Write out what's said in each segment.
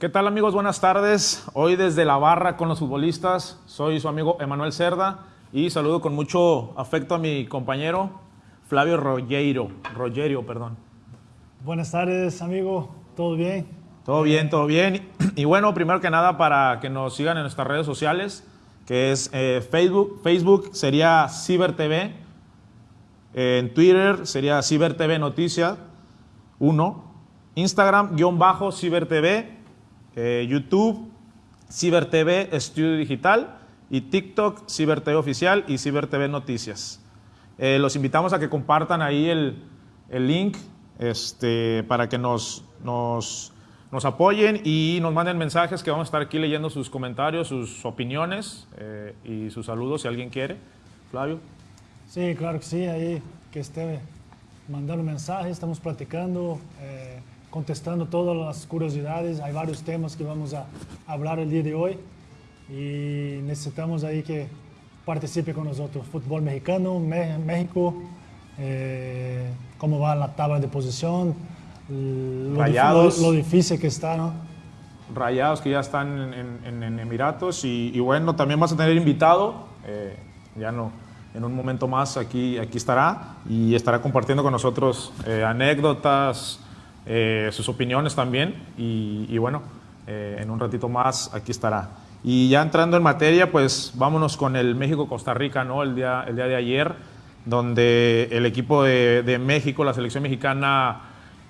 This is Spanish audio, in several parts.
¿Qué tal amigos? Buenas tardes. Hoy desde la barra con los futbolistas, soy su amigo Emanuel Cerda y saludo con mucho afecto a mi compañero Flavio Rogerio, Rogerio, perdón. Buenas tardes, amigo. ¿Todo bien? Todo bien, todo bien. Y bueno, primero que nada para que nos sigan en nuestras redes sociales, que es eh, Facebook, Facebook sería Ciber TV, en Twitter sería Ciber TV Noticia 1, Instagram guion bajo Ciber TV eh, YouTube, CiberTV Estudio Digital y TikTok, CiberTV Oficial y CiberTV Noticias. Eh, los invitamos a que compartan ahí el, el link este, para que nos, nos, nos, apoyen y nos manden mensajes que vamos a estar aquí leyendo sus comentarios, sus opiniones eh, y sus saludos si alguien quiere. Flavio. Sí, claro que sí, ahí que esté mandando mensajes, estamos platicando. Contestando todas las curiosidades. Hay varios temas que vamos a hablar el día de hoy y necesitamos ahí que participe con nosotros. Fútbol mexicano, México, eh, cómo va la tabla de posición, lo, Rayados. Lo, difícil que está, ¿no? Rayados que ya están en, Emiratos y, bueno, también vas a tener invitado, eh, ya no, en un momento más aquí, aquí estará y estará compartiendo con nosotros eh, anécdotas, eh, sus opiniones también y, bueno, eh, en un ratito más aquí estará. Y ya entrando en materia, pues vámonos con el México-Costa Rica, ¿no? El día, el día de ayer, donde el equipo de, México, la selección mexicana,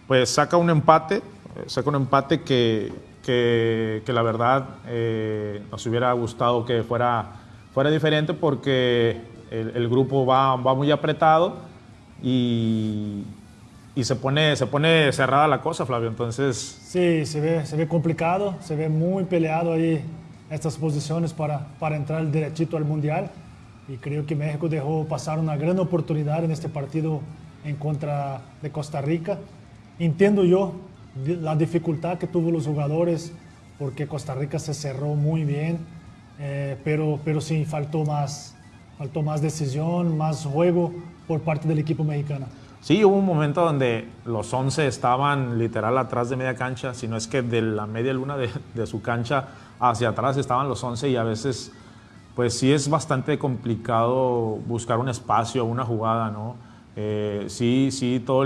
pues saca un empate, saca un empate que, que, la verdad eh, nos hubiera gustado que fuera, fuera diferente porque el, el grupo va, va muy apretado y, y se pone, se pone cerrada la cosa, Flavio. Entonces. Sí, se ve, se ve complicado, se ve muy peleado ahí estas posiciones para, para entrar derechito al Mundial. Y creo que México dejó pasar una gran oportunidad en este partido en contra de Costa Rica. Entiendo yo la dificultad que tuvo los jugadores porque Costa Rica se cerró muy bien, eh, pero, pero sí faltó más, faltó más decisión, más juego por parte del equipo mexicano. Sí, hubo un momento donde los 11 estaban literal atrás de media cancha, si no es que de la media luna de, su cancha hacia atrás estaban los 11 y a veces pues sí es bastante complicado buscar un espacio, una jugada, ¿no? Eh, sí, sí, todo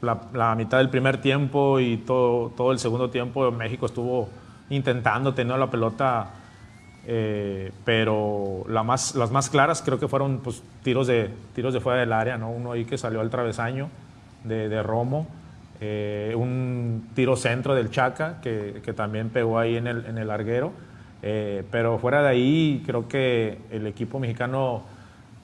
la, la, mitad del primer tiempo y todo, todo el segundo tiempo México estuvo intentando tener la pelota eh, pero la más, las más claras creo que fueron pues, tiros, de, tiros de fuera del área, ¿no? uno ahí que salió al travesaño de, de Romo, eh, un tiro centro del Chaca que, que, también pegó ahí en el, en el larguero, eh, pero fuera de ahí creo que el equipo mexicano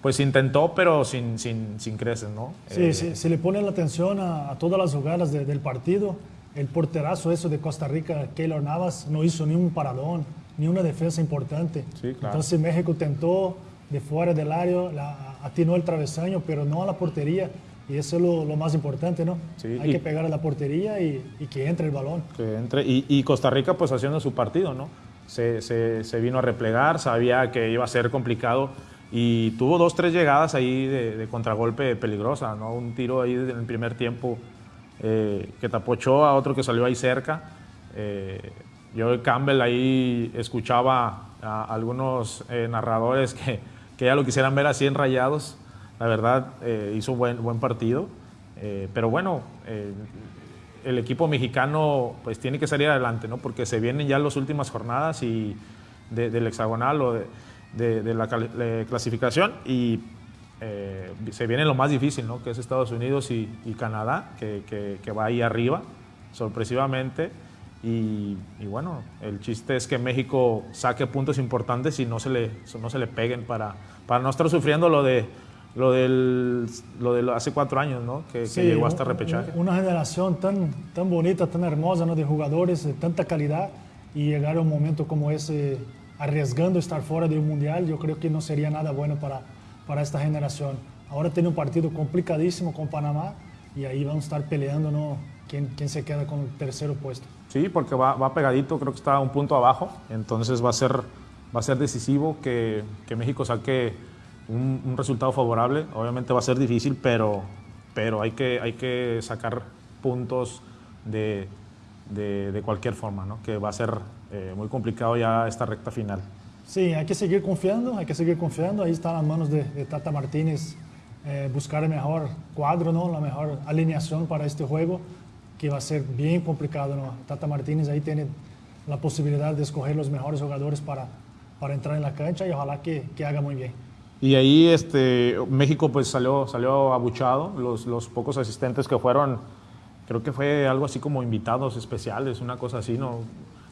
pues intentó, pero sin, sin, sin creces, ¿no? Sí, sí, se le pone la atención a, a todas las jugadas del partido. El porterazo eso de Costa Rica, Keylor Navas, no hizo ni un paradón ni una defensa importante. Entonces México tentó de fuera del área, la, atinó el travesaño, pero no a la portería. Y eso es lo, más importante, ¿no? Hay que pegar a la portería y, que entre el balón. Que entre. Y, Costa Rica pues haciendo su partido, ¿no? Se, se, vino a replegar, sabía que iba a ser complicado y tuvo dos, tres llegadas ahí de, contragolpe peligrosa, ¿no? Un tiro ahí en el primer tiempo eh, que tapó a otro que salió ahí cerca. Eh, yo Campbell ahí escuchaba a algunos eh, narradores que, que, ya lo quisieran ver así en rayados. La verdad, eh, hizo buen, buen partido. Eh, pero bueno, el equipo mexicano pues tiene que salir adelante, ¿no? Porque se vienen ya las últimas jornadas y del hexagonal o de, de, la clasificación y se viene lo más difícil, ¿no? Que es Estados Unidos y, y Canadá, que, que, que va ahí arriba, sorpresivamente. Y, bueno, el chiste es que México saque puntos importantes y no se le, no se le peguen para, para no estar sufriendo lo de lo del lo de hace cuatro años, ¿no? Que, llegó hasta repechaje. Una generación tan, tan bonita, tan hermosa, ¿no? De jugadores de tanta calidad y llegar a un momento como ese arriesgando estar fuera de un mundial, yo creo que no sería nada bueno para, para esta generación. Ahora tiene un partido complicadísimo con Panamá y ahí vamos a estar peleando, ¿no? ¿Quién, quién se queda con el tercero puesto? Sí, porque va, va, pegadito, creo que está un punto abajo, entonces va a ser, va a ser decisivo que, que México saque un, un, resultado favorable. Obviamente va a ser difícil, pero, pero hay, que, hay que sacar puntos de, de, cualquier forma, ¿no? que va a ser eh, muy complicado ya esta recta final. Sí, hay que seguir confiando, hay que seguir confiando. Ahí está en las manos de, Tata Martínez eh, buscar el mejor cuadro, ¿no? la mejor alineación para este juego, que va a ser bien complicado. ¿no? Tata Martínez ahí tiene la posibilidad de escoger los mejores jugadores para, para entrar en la cancha y ojalá que, que haga muy bien. Y ahí este, México pues salió, salió abuchado, los, los pocos asistentes que fueron, creo que fue algo así como invitados especiales, una cosa así, no,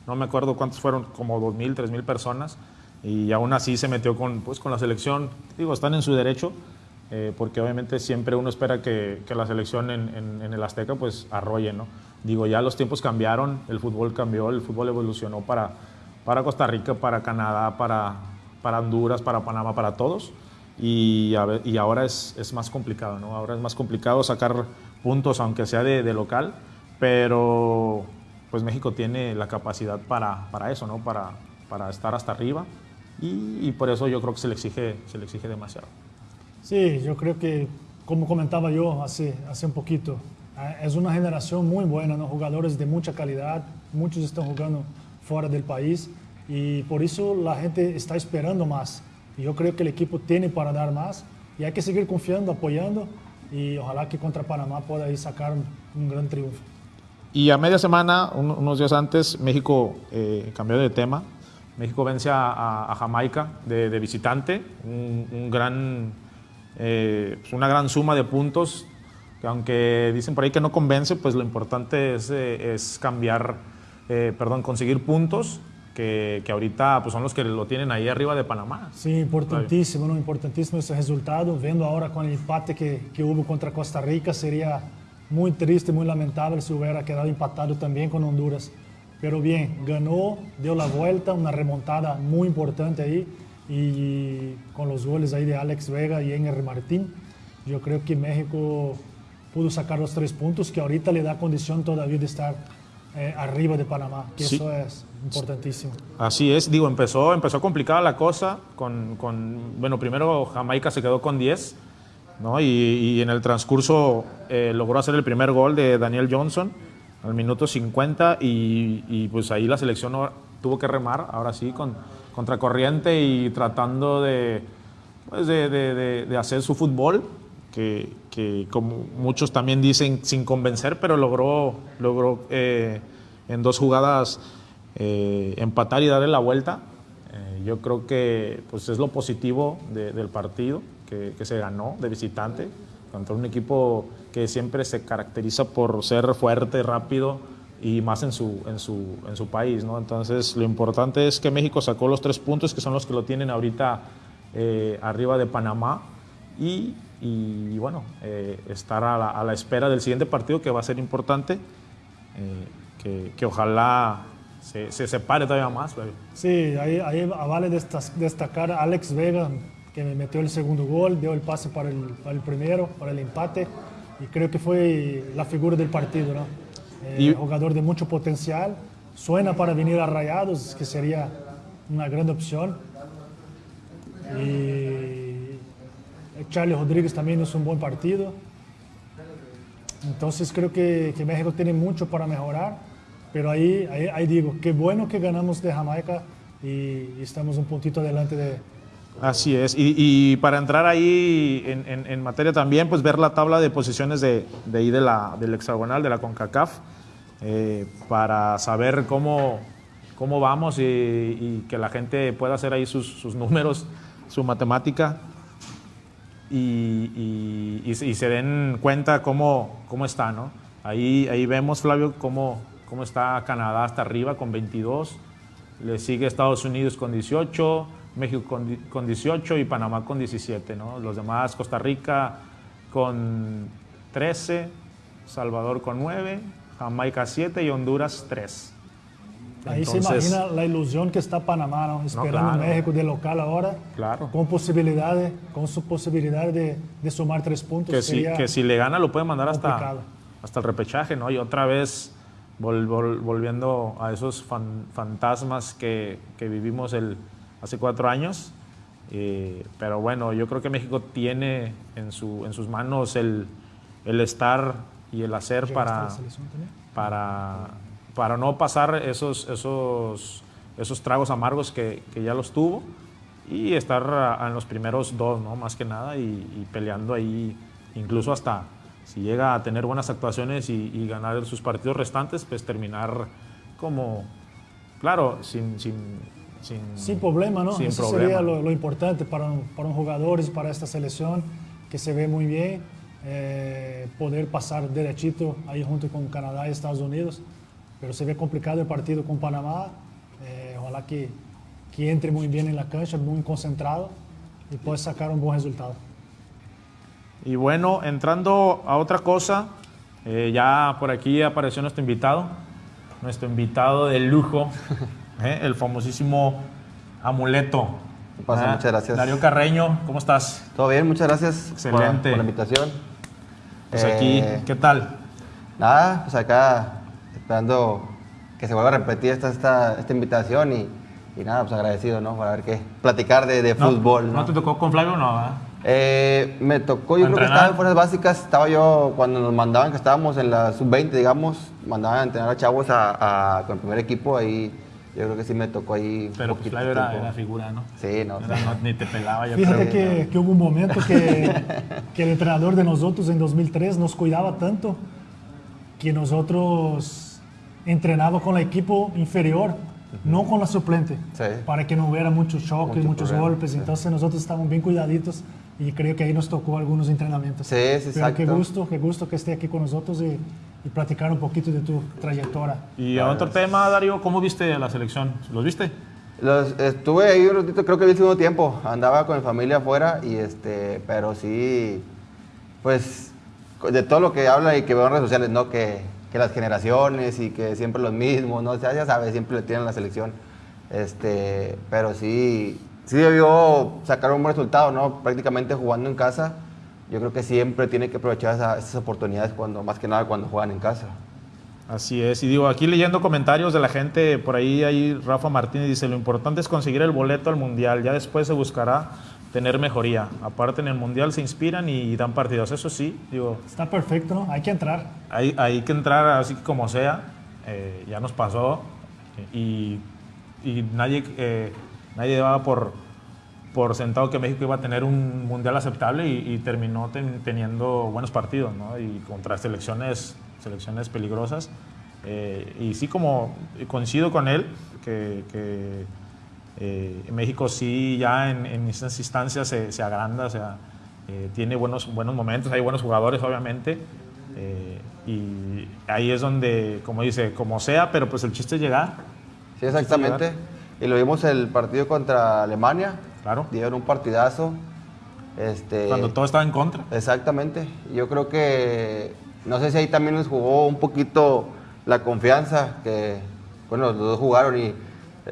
no me acuerdo cuántos fueron, como 2.000, 3.000 personas, y aún así se metió con, pues, con la selección, digo, están en su derecho, eh, porque obviamente siempre uno espera que, que la selección en, en, en, el Azteca pues arrolle, ¿no? Digo, ya los tiempos cambiaron, el fútbol cambió, el fútbol evolucionó para, para Costa Rica, para Canadá, para, para Honduras, para Panamá, para todos. Y, y ahora es, es, más complicado, ¿no? Ahora es más complicado sacar puntos, aunque sea de, de local, pero pues México tiene la capacidad para, para eso, ¿no? Para, para estar hasta arriba y, y, por eso yo creo que se le exige, se le exige demasiado. Sí, yo creo que, como comentaba yo hace, hace un poquito, Ah, es una generación muy buena, ¿no? jugadores de mucha calidad, muchos están jugando fuera del país y por eso la gente está esperando más. Yo creo que el equipo tiene para dar más y hay que seguir confiando, apoyando y ojalá que contra Panamá pueda ir sacar un, gran triunfo. Y a media semana, unos días antes, México eh, cambió de tema. México vence a, a Jamaica de, de, visitante, un, un gran, eh, pues una gran suma de puntos que aunque dicen por ahí que no convence, pues lo importante es, eh, es cambiar, eh, perdón, conseguir puntos que, que, ahorita pues son los que lo tienen ahí arriba de Panamá. Sí, importantísimo, ¿no? importantísimo ese resultado. Viendo ahora con el empate que, que hubo contra Costa Rica, sería muy triste, muy lamentable si hubiera quedado empatado también con Honduras. Pero bien, ganó, dio la vuelta, una remontada muy importante ahí y con los goles ahí de Alex Vega y Enger Martín, yo creo que México pudo sacar los tres puntos que ahorita le da condición todavía de estar eh, arriba de Panamá, que sí. eso es importantísimo. Así es, digo, empezó, empezó complicada la cosa, con, con bueno, primero Jamaica se quedó con 10, ¿no? y, y en el transcurso eh, logró hacer el primer gol de Daniel Johnson al minuto 50 y, y pues ahí la selección tuvo que remar, ahora sí, con contracorriente y tratando de, pues de, de, de hacer su fútbol, que, que, como muchos también dicen, sin convencer, pero logró, logró eh, en dos jugadas eh, empatar y darle la vuelta. Eh, yo creo que pues, es lo positivo de, del partido, que, que, se ganó de visitante contra un equipo que siempre se caracteriza por ser fuerte, rápido y más en su, en su, en su país. ¿no? Entonces, lo importante es que México sacó los tres puntos, que son los que lo tienen ahorita arriba de Panamá. Y y bueno, eh, estar a la, a la, espera del siguiente partido que va a ser importante, eh, que, que, ojalá se, se, separe todavía más. Baby. Sí, ahí, ahí vale destacar a Alex Vega, que me metió el segundo gol, dio el pase para el, para el primero, para el empate, y creo que fue la figura del partido, ¿no? Eh, jugador de mucho potencial, suena para venir a Rayados, que sería una gran opción. Y Charlie Rodríguez también hizo un buen partido. Entonces creo que, que, México tiene mucho para mejorar, pero ahí, ahí, ahí, digo, qué bueno que ganamos de Jamaica y, y estamos un puntito adelante de... Así es, y, y para entrar ahí en, en, en, materia también, pues ver la tabla de posiciones de, de ahí de la, del hexagonal, de la CONCACAF, eh, para saber cómo, cómo vamos y, y, que la gente pueda hacer ahí sus, sus números, su matemática y, y, se den cuenta cómo, cómo está, ¿no? Ahí, ahí vemos, Flavio, cómo, cómo está Canadá hasta arriba con 22, le sigue Estados Unidos con 18, México con, con 18 y Panamá con 17, ¿no? Los demás, Costa Rica con 13, Salvador con 9, Jamaica 7 y Honduras 3. Ahí Entonces, se imagina la ilusión que está Panamá, ¿no? esperando no, claro. México de local ahora, claro. con posibilidades, con su posibilidad de, de sumar tres puntos. Que si, que si le gana lo puede mandar hasta, hasta el repechaje, ¿no? Y otra vez vol, vol, volviendo a esos fan, fantasmas que, que, vivimos el, hace cuatro años. Eh, pero bueno, yo creo que México tiene en, su, en sus manos el, el estar y el hacer para, para para no pasar esos, esos, esos tragos amargos que, que ya los tuvo y estar a- en los primeros dos, ¿no? Más que nada, y, y peleando ahí, incluso hasta si llega a tener buenas actuaciones y, y ganar sus partidos restantes, pues terminar como, claro, sin... sin, sin, Sin problema, ¿no? Sin Eso problema. sería lo, lo importante para un, para un jugador y para esta selección, que se ve muy bien, eh, poder pasar derechito ahí junto con Canadá y Estados Unidos. Pero se ve complicado el partido con Panamá. Eh, ojalá que, que entre muy bien en la cancha, muy concentrado y pueda sacar un buen resultado. Y bueno, entrando a otra cosa, eh, ya por aquí apareció nuestro invitado, nuestro invitado de lujo, eh, el famosísimo amuleto. ¿Qué pasa? Ah, Muchas gracias. Darío Carreño, ¿cómo estás? Todo bien, muchas gracias por- Excelente. Por, la invitación. Pues Eh, aquí, ¿qué tal? Nada, pues acá esperando que se vuelva a repetir esta, esta, esta invitación y, y nada, pues agradecido, ¿no? Para ver qué, platicar de, de No, fútbol, ¿no? ¿No te tocó con Flavio o no? ah? Eh, me tocó, yo ¿A creo que estaba en fuerzas básicas, estaba yo cuando nos mandaban, que estábamos en la sub-20, digamos, mandaban a entrenar a chavos a, a- con el primer equipo, ahí yo creo que sí me tocó ahí Pero pues Flavio era, era figura, ¿no? Sí, no, Era- sí. no, Ni te pelaba, yo Fíjate creo. que, que hubo un momento que, que el entrenador de nosotros en 2003 nos cuidaba tanto que nosotros entrenábamos con el equipo inferior, no con la suplente, Sí. para que no hubiera muchos choques, Mucho muchos problema, golpes. sí. Entonces nosotros estábamos bien cuidaditos y creo que ahí nos tocó algunos entrenamientos. Sí, sí, Pero qué exacto. gusto, qué gusto que esté aquí con nosotros y, y platicar un poquito de tu trayectoria. Y a otro tema, Darío, ¿cómo viste a la selección? ¿Los viste? Los, estuve ahí un ratito, creo que vi el segundo tiempo. Andaba con mi familia afuera y este, pero sí, pues de todo lo que habla y que veo en redes sociales, ¿no? Que, que las generaciones y que siempre los mismos, ¿no? O sea, ya sabes, siempre le tienen la selección. Este, pero sí, sí debió sacar un buen resultado, ¿no? Prácticamente jugando en casa. Yo creo que siempre tiene que aprovechar esa- esas oportunidades cuando, más que nada cuando juegan en casa. Así es, y digo, aquí leyendo comentarios de la gente, por ahí, ahí Rafa Martínez dice, lo importante es conseguir el boleto al Mundial, ya después se buscará tener mejoría. Aparte en el Mundial se inspiran y dan partidos, eso sí, digo, Está perfecto, ¿no? Hay que entrar. hay, hay que entrar así como sea, eh, ya nos pasó y, y nadie, eh, nadie daba por, por sentado que México iba a tener un mundial aceptable y, y terminó ten- teniendo buenos partidos, ¿no? Y contra selecciones, selecciones peligrosas. Eh, y sí, como coincido con él, que, que, eh, México sí ya en, en esas instancias se, se agranda, o sea, eh, tiene buenos, buenos momentos, hay buenos jugadores, obviamente. eh, y ahí es donde, como dice, como sea, pero pues el chiste es llegar. Sí, exactamente. Y lo vimos el partido contra Alemania. Claro. Dieron un partidazo. Este, Cuando todo estaba en contra. Exactamente. Yo creo que, no sé si ahí también les jugó un poquito la confianza, que, bueno, los dos jugaron y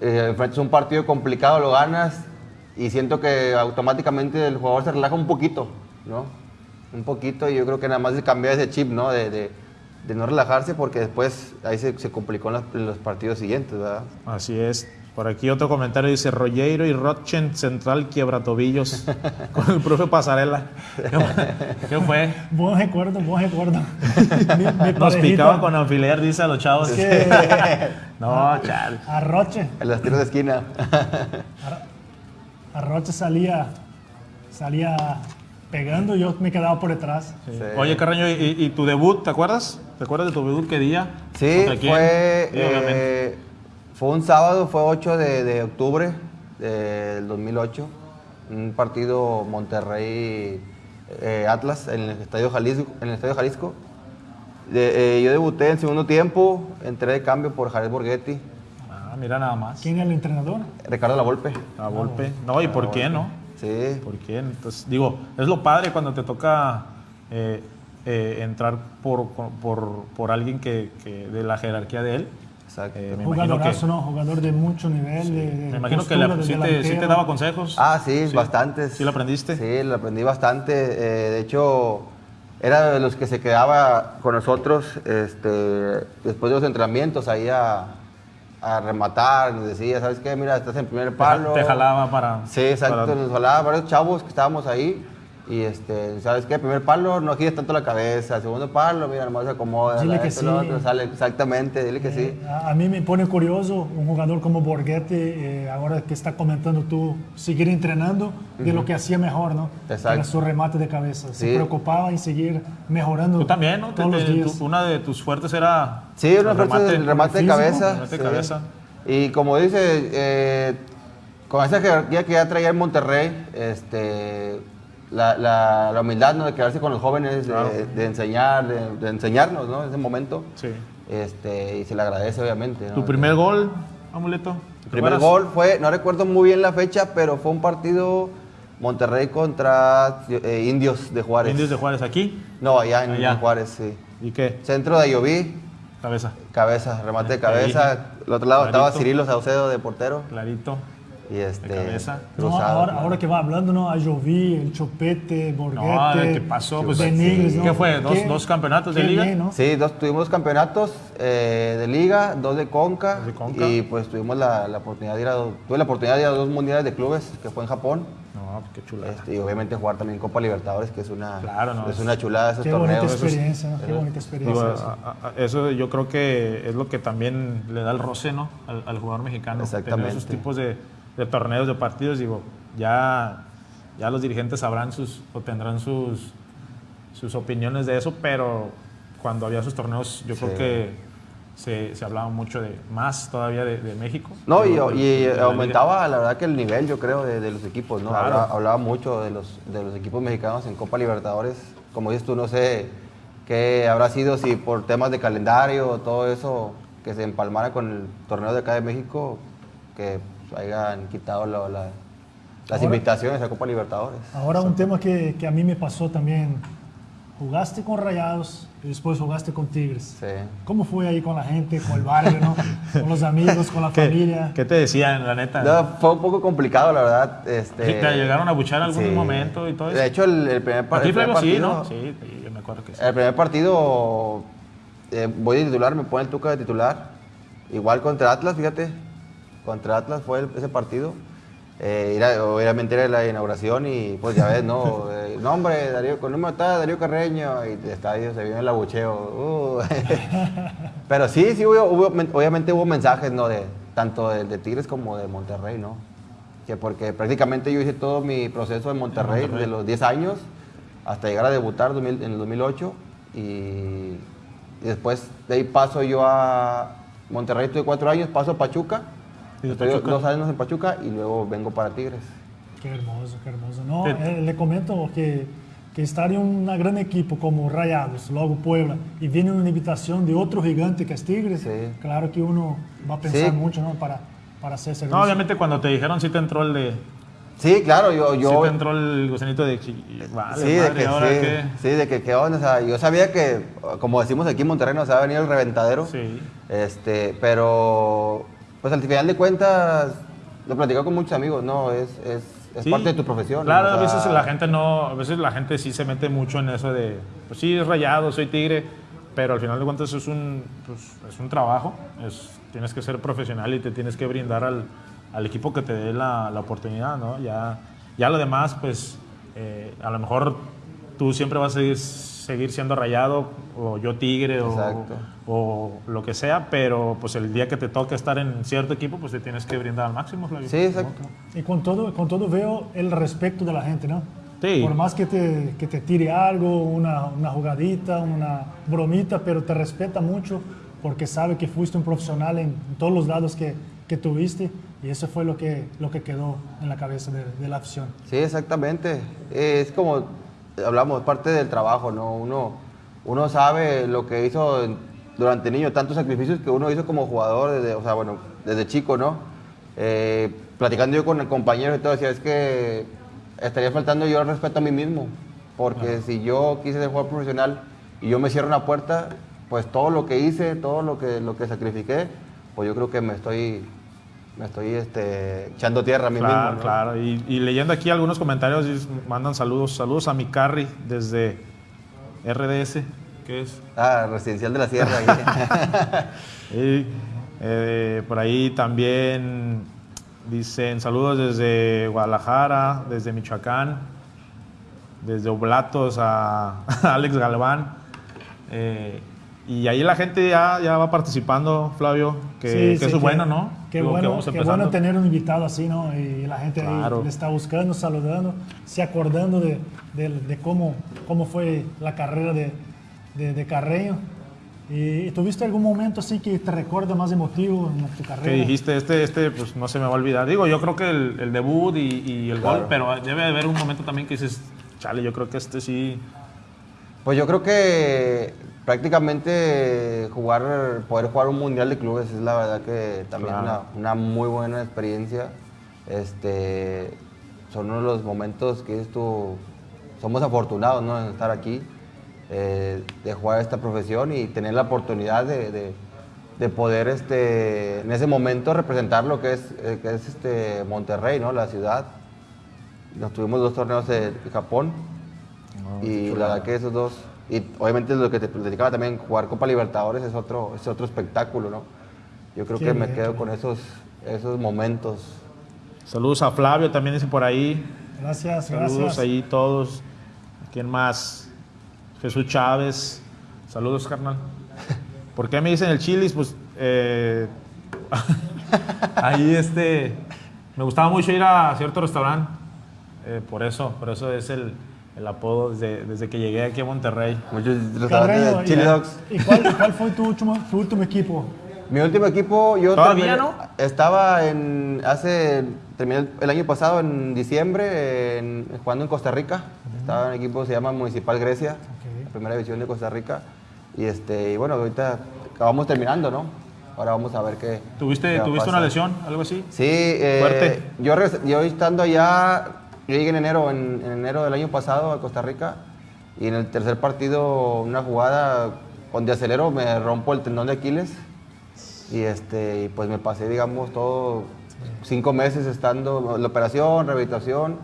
eh, enfrentas un partido complicado, lo ganas y siento que automáticamente el jugador se relaja un poquito, ¿no? Un poquito y yo creo que nada más de cambiar ese chip, ¿no? De, de- de no relajarse porque después ahí se, se complicó en los, en los partidos siguientes, ¿verdad? Así es. Por aquí otro comentario dice Rollero y Rochen Central quiebra tobillos con el profe Pasarela. ¿Qué fue? ¿Qué fue? Buen recuerdo, buen recuerdo. Mi- mi Nos picaban con alfiler, dice a los chavos. que- No, chale. Arroche. En las tiros de esquina. Arroche salía, salía pegando y yo me quedaba por detrás. Sí. Oye, Carreño, ¿y, y tu debut, te acuerdas? ¿Te acuerdas de tu debut qué día? Sí, fue, Sí, obviamente. eh, fue un sábado, fue 8 de, de octubre del 2008. Un partido Monterrey-Atlas en el Estadio Jalisco. En el Estadio Jalisco. De- eh, yo debuté en segundo tiempo, entré de cambio por Jared Borghetti, Ah, mira nada más. ¿Quién es el entrenador? Ricardo Lavolpe. A golpe. No, ¿y por qué no? Sí, ¿Por qué? Entonces, digo, es lo padre cuando te toca eh, eh, entrar por, por, por alguien que, que de la jerarquía de él. Exacto. Eh, imagino que, Jugadorazo, ¿no? Jugador de mucho nivel. de, de me imagino que de sí, te, sí te daba consejos. Ah, sí, bastantes. ¿Sí lo aprendiste? Sí, lo aprendí bastante. Eh, de hecho, era de los que se quedaba con nosotros este, después de los entrenamientos ahí a, a rematar. Nos decía, ¿sabes qué? Mira, estás en primer palo. Te jalaba para... Sí, exacto. para- Nos jalaba varios chavos que estábamos ahí. Y este, ¿sabes qué? Primer palo, no gires tanto la cabeza. Segundo palo, mira, nomás se acomoda. Dile que sí. otro, sale exactamente, dile que sí. Eh, a, a mí me pone curioso un jugador como Borghetti, eh, ahora que está comentando tú, seguir entrenando de lo que hacía mejor, ¿no? Exacto. Era su remate de cabeza. Se Sí. preocupaba en seguir mejorando Tú también, ¿no? Te- todos los te- días. tú- una de tus fuertes era. Sí, una el fuerza del remate de cabeza. remate de sí. cabeza. Y como dice, eh, con esa jerarquía que ya traía en Monterrey, este, la, la- la humildad ¿no? de quedarse con los jóvenes, de, Claro. de enseñar, de, de enseñarnos ¿no? en ese momento. Sí. Este, y se le agradece, obviamente. ¿no? Tu primer gol, amuleto. ¿te El primer gol fue, no recuerdo muy bien la fecha, pero fue un partido Monterrey contra eh, Indios de Juárez. Indios de Juárez aquí. No, allá en, Allá. en Juárez, sí. ¿Y qué? Centro de Ayoví, Cabeza. cabeza, remate de Ahí. cabeza. Al otro lado estaba. Cirilo Saucedo de portero. Clarito. Y este. cabeza. No, ahora, claro. ahora que va hablando, ¿no? A Jovi, el Chopete, Borghetti. No, ¿qué pasó? Pues, Benigres, sí. ¿no? ¿Qué fue? ¿Dos- dos campeonatos de liga? bien, ¿no? Sí, dos, tuvimos campeonatos eh, de liga, dos de Conca, Dos de Conca. y pues tuvimos la, la oportunidad de ir a dos, tuve la oportunidad de ir a dos mundiales de clubes que fue en Japón No, qué chulada. este, y obviamente jugar también Copa Libertadores que es una Claro, no, es es- una chulada esos Qué bonita torneos. experiencia, ¿no? Qué bonita Digo, experiencia. eso. a- a- a- eso yo creo que es lo que también le da el roce ¿no? al, al jugador mexicano. Tener Exactamente. esos tipos de, de torneos, de partidos, digo, ya, ya los dirigentes sabrán sus, o tendrán sus, sus opiniones de eso, pero cuando había esos torneos yo creo Sí. que se, se hablaba mucho de más todavía de, de México. No, y, Digo, y de la aumentaba la verdad que el nivel, yo creo, de, de los equipos, ¿no? Claro. Hablaba, hablaba mucho de los, de los equipos mexicanos en Copa Libertadores. Como dices tú, no sé qué habrá sido, si por temas de calendario todo eso, que se empalmara con el torneo de acá de México, que hayan quitado la- la- las Ahora- invitaciones a Copa Libertadores. Ahora un tema que, que a mí me pasó también. Jugaste con Rayados y después jugaste con Tigres. Sí. ¿Cómo fue ahí con la gente, con el barrio, ¿no? con los amigos, con la ¿Qué, familia? qué te decían, la neta? No, fue un poco complicado, la verdad. Este, Sí, ¿Te llegaron a buchar algún sí. momento y todo eso? De hecho, el, el primer, par- Aquí el primer Flavio sí, partido... ¿no? Sí, yo me acuerdo que sí. El primer partido eh, voy de titular, me pone el Tuca de titular. Igual contra Atlas, fíjate. Contra Atlas fue el- ese partido. Eh, era- obviamente era la inauguración y pues ya ves, ¿no? Eh, nombre, Darío, con número está Darío Carreño y de estadio se vio el abucheo. Uh. Pero sí, sí, hubo, hubo- obviamente hubo mensajes, ¿no? De, tanto de, de Tigres como de Monterrey, ¿no? Que porque prácticamente yo hice todo mi proceso en Monterrey, Monterrey. de los 10 años hasta llegar a debutar 2000 en el 2008 y, y después de ahí paso yo a Monterrey, estuve cuatro años, paso a Pachuca, ¿Y de estoy Pachuca? dos años en Pachuca y luego vengo para Tigres. Qué hermoso, qué hermoso. No, eh, le comento que, que estar en un gran equipo como Rayados, luego Puebla, y viene una invitación de otro gigante que es Tigres, Sí. claro que uno va a pensar Sí. mucho ¿no? para, para hacer servicio. No, obviamente cuando te dijeron sí te entró el de... Sí, claro, yo... sí yo te entró el gusanito de... Vale, sí, de que, ¿ahora sí, sí, de que qué onda, o sea, yo sabía que, como decimos aquí en Monterrey, nos va a venir el reventadero. Sí. Este, pero, pues al final de cuentas, lo platicado con muchos amigos, ¿no? Es, es, es Sí. parte de tu profesión. Claro, o a veces la gente no, a veces la gente sí se mete mucho en eso de, pues sí, es rayado, soy tigre, pero al final de cuentas es un, pues, es un trabajo, es, tienes que ser profesional y te tienes que brindar al, al equipo que te dé la, la oportunidad, ¿no? Ya, ya lo demás, pues eh, a lo mejor tú siempre vas a seguir, seguir siendo rayado, o yo tigre, o, o lo que sea, pero pues el día que te toque estar en cierto equipo, pues te tienes que brindar al máximo, Flavio. Sí, exacto. Y con todo, con todo veo el respeto de la gente, ¿no? Sí. Por más que te, que te tire algo, una, una jugadita, una bromita, pero te respeta mucho porque sabe que fuiste un profesional en todos los lados que, que tuviste y eso fue lo que, lo que quedó en la cabeza de, de la afición. Sí, exactamente. Es como hablamos, parte del trabajo, ¿no? Uno, uno sabe lo que hizo durante niño, tantos sacrificios que uno hizo como jugador, desde, o sea, bueno, desde chico, ¿no? Eh, platicando yo con el compañero y todo, decía, es que estaría faltando yo el respeto a mí mismo, porque si yo quise ser jugador profesional y yo me cierro una puerta, pues todo lo que hice, todo lo que, lo que sacrifiqué, pues yo creo que me estoy, me estoy este, echando tierra a mí Claro, mismo. ¿no? claro. Y, y leyendo aquí algunos comentarios, mandan saludos. Saludos a mi Carry desde RDS, que es. Ah, residencial de la Sierra. Y, eh, por ahí también dicen saludos desde Guadalajara, desde Michoacán. desde Oblatos a, Alex Galván. Eh, y ahí la gente ya, ya va participando, Flavio, que, eso es bueno, ¿no? Qué bueno, qué bueno tener un invitado así, ¿no? Y la gente ahí le está buscando, saludando, se acordando de, de, cómo, cómo fue la carrera de, de, Carreño. ¿Y tuviste algún momento así que te recuerda más emotivo en tu carrera? Que dijiste, este, este, pues no se me va a olvidar. Digo, yo creo que el, debut y, el gol, pero debe haber un momento también que dices, chale, yo creo que este sí. Pues yo creo que prácticamente jugar, poder jugar un mundial de clubes es la verdad que también una, una, muy buena experiencia. Este, son uno de los momentos que esto, somos afortunados ¿no? en estar aquí, eh, de jugar esta profesión y tener la oportunidad de, de, poder este, en ese momento representar lo que es, eh, que es este Monterrey, ¿no? la ciudad. Nos tuvimos dos torneos de Japón y la verdad que esos dos y obviamente lo que te platicaba también, jugar Copa Libertadores es otro, es otro espectáculo, ¿no? Yo creo que me quedo con esos, esos momentos. Saludos a Flavio, también dice por ahí. Gracias, Saludos ahí todos. ¿Quién más? Jesús Chávez. Saludos, carnal. ¿Por qué me dicen el chilis? Pues eh, ahí este, me gustaba mucho ir a cierto restaurante. Eh, por eso, por eso es el, el apodo desde, desde, que llegué aquí a Monterrey. Muchos Carreño, Chili Dogs. ¿Y cuál, cuál fue tu último, tu último, equipo? Mi último equipo, yo ¿Todavía no? estaba en, hace, terminé el año pasado en diciembre en, jugando en Costa Rica. Estaba en un equipo que se llama Municipal Grecia, la primera división de Costa Rica. Y, este, y bueno, ahorita acabamos terminando, ¿no? Ahora vamos a ver qué. ¿Tuviste, ¿tuviste una lesión, algo así? Sí. Eh, Fuerte. Yo, yo estando allá yo llegué en enero, en, enero del año pasado a Costa Rica y en el tercer partido, una jugada donde acelero, me rompo el tendón de Aquiles y, este, pues me pasé, digamos, todo cinco meses estando la operación, rehabilitación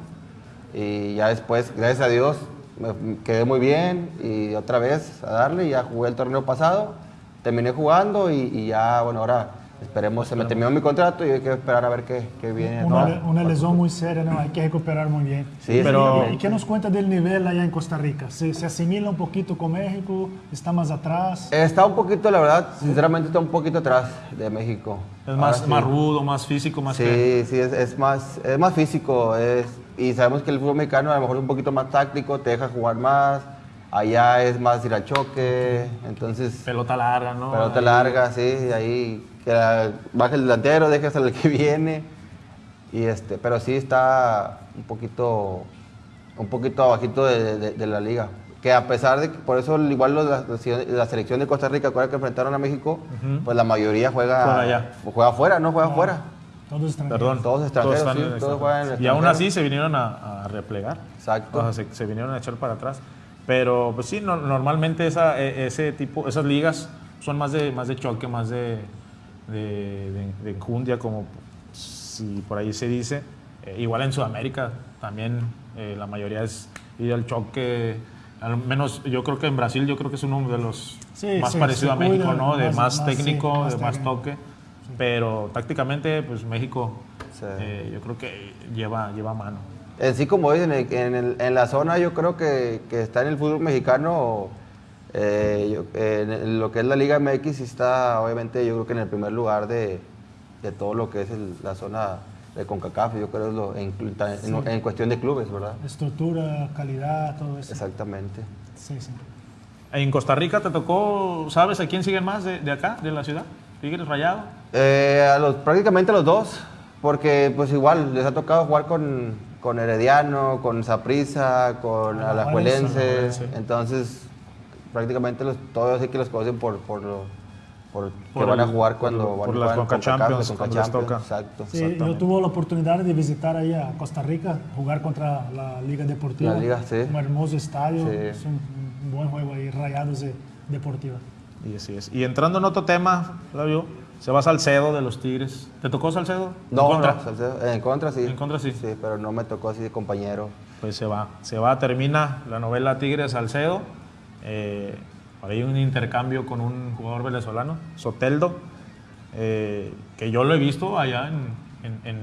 y ya después, gracias a Dios, me quedé muy bien y otra vez a darle, ya jugué el torneo pasado, terminé jugando y, y ya, bueno, ahora Esperemos, se me terminó mi contrato y hay que esperar a ver qué, qué viene. Una, una, lesión muy seria, ¿no? hay que recuperar muy bien. Sí, pero... ¿Y qué nos cuenta del nivel allá en Costa Rica? ¿Se, ¿Se, asimila un poquito con México? ¿Está más atrás? Está un poquito, la verdad, sinceramente está un poquito atrás de México. Es más, más rudo, más físico, más... Sí, sí, es, es, más, es más físico. Es, y sabemos que el fútbol mexicano a lo mejor es un poquito más táctico, te deja jugar más. Allá es más ir al choque, entonces... Pelota larga, ¿no? Pelota larga, sí, ahí que baje el delantero, deje hasta el que viene. Y este, pero sí está un poquito, un poquito abajito de, la liga. Que a pesar de que, por eso igual la, selección de Costa Rica, que enfrentaron a México, pues la mayoría juega, juega afuera, no juega afuera. Todos extranjeros. Perdón, todos extranjeros, todos, juegan Y aún así se vinieron a, replegar. Exacto. se, vinieron a echar para atrás. Pero pues sí, normalmente esa, e, ese tipo, esas ligas son más de, más de choque, más de, de, de, enjundia, como si por ahí se dice. Eh, igual en Sudamérica también eh, la mayoría es ir al choque. Al menos yo creo que en Brasil yo creo que es uno de los más parecidos a México, ¿no? De más, técnico, de más toque. Pero tácticamente, pues México eh, yo creo que lleva, lleva mano. En sí, como dicen, en, en, la zona yo creo que, que está en el fútbol mexicano eh, en lo que es la Liga MX está, obviamente, yo creo que en el primer lugar de, de todo lo que es la zona de CONCACAF, yo creo lo, en, en, cuestión de clubes, ¿verdad? Estructura, calidad, todo eso. Exactamente. Sí, sí. En Costa Rica te tocó, ¿sabes a quién siguen más de, de acá, de la ciudad? ¿Tigres Rayado? Eh, a los, prácticamente los dos, porque pues igual les ha tocado jugar con, con Herediano, con Saprisa, con Alajuelense, entonces prácticamente los, todos sí que los conocen por, por lo por, que van a jugar cuando van a jugar Champions, toca. Exacto. Sí, yo tuve la oportunidad de visitar ahí a Costa Rica, jugar contra la Liga Deportiva. La Liga, sí. Un hermoso estadio, es un, buen juego ahí, Rayados de Deportiva. Y así es. Y entrando en otro tema, Flavio, se va Salcedo de los Tigres. ¿Te tocó Salcedo? No, ¿En contra? Salcedo, en contra sí. En contra sí. Sí, pero no me tocó así de compañero. Pues se va, se va, termina la novela Tigres Salcedo eh, hay un intercambio con un jugador venezolano, Soteldo, eh, que yo lo he visto allá en,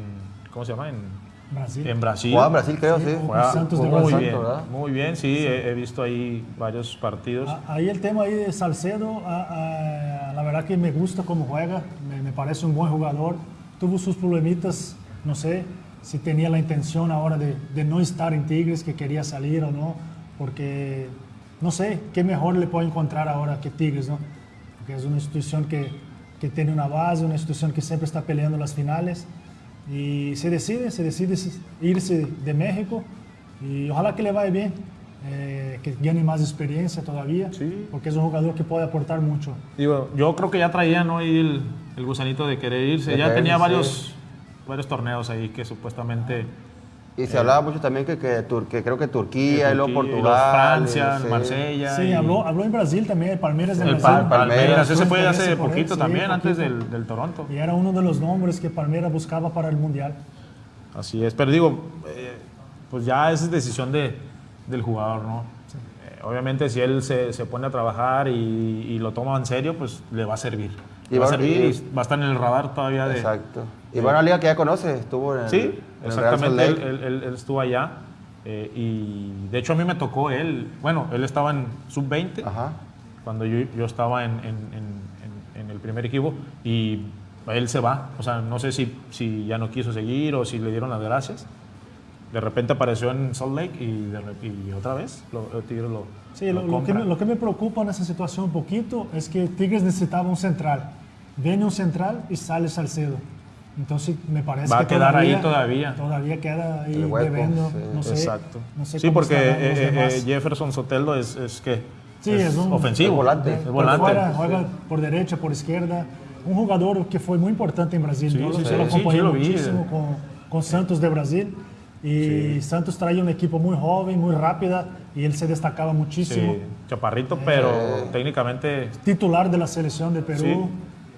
¿cómo se llama? En, Brasil. en Brasil. Jugaba en Brasil, creo, Sí, sí. Juega- Santos de muy Brasil. bien, ¿verdad? muy bien, sí, He, he visto ahí varios partidos. Ah, Ahí el tema ahí de Salcedo, ah, ah, la verdad que me gusta cómo juega, me, me parece un buen jugador. Tuvo sus problemitas, no sé si tenía la intención ahora de, de no estar en Tigres, que quería salir o no, porque no sé qué mejor le puedo encontrar ahora que Tigres, ¿no? Porque es una institución que, que tiene una base, una institución que siempre está peleando las finales y se decide, se decide irse de México y ojalá que le vaya bien, eh, que gane más experiencia todavía, Sí. porque es un jugador que puede aportar mucho. Digo, yo creo que ya traía ¿no? el, el gusanito de querer irse. De ya tenía varios, varios torneos ahí que supuestamente. Y se hablaba mucho también que, que, Tur- que creo que Turquía, y luego Portugal. Francia, sí. Marsella. Sí, y- habló, habló en Brasil también, el Palmeiras de El Brasil. Pal- Palmeiras, Palmeiras, ese fue hace él, poquito sí, también, antes poquito. del, del Toronto. Y era uno de los nombres que Palmeiras buscaba para el Mundial. Así es, pero digo, eh, pues ya esa es decisión de, del jugador, ¿no? Eh, obviamente si él se, se pone a trabajar y, y lo toma en serio, pues le va a servir. Y va a servir y- va a estar en el radar todavía de... Exacto. Y va a una liga que ya conoce, estuvo en el, Sí, en el Real Salt exactamente, él, Lake. él- él- él estuvo allá eh, y de hecho a mí me tocó él, bueno, él estaba en sub-20 Ajá. cuando yo, yo estaba en, en- en- en- en el primer equipo y él se va, o sea, no sé si, si ya no quiso seguir o si le dieron las gracias. De repente apareció en Salt Lake y, de y otra vez lo, el Tigre lo, Sí, lo lo, lo que me, lo que me preocupa en esa situación un poquito es que Tigres necesitaba un central. Viene un central y sale Salcedo. Entonces me parece Va a que quedar ahí todavía. Todavía queda ahí hueco, debiendo, sí. no sé. Exacto. no sé sí, cómo porque eh, eh, eh, Jefferson Soteldo es, es que Sí, es un- ofensivo. es volante. Es Por volante. fuera, juega por derecha, por izquierda. Un jugador que fue muy importante en Brasil. Sí, yo, sí, lo sí, acompañé lo muchísimo con, con Santos de Brasil. Y Santos traía un equipo muy joven, muy rápida, y él se destacaba muchísimo. Sí, chaparrito, pero técnicamente Titular de la selección de Perú.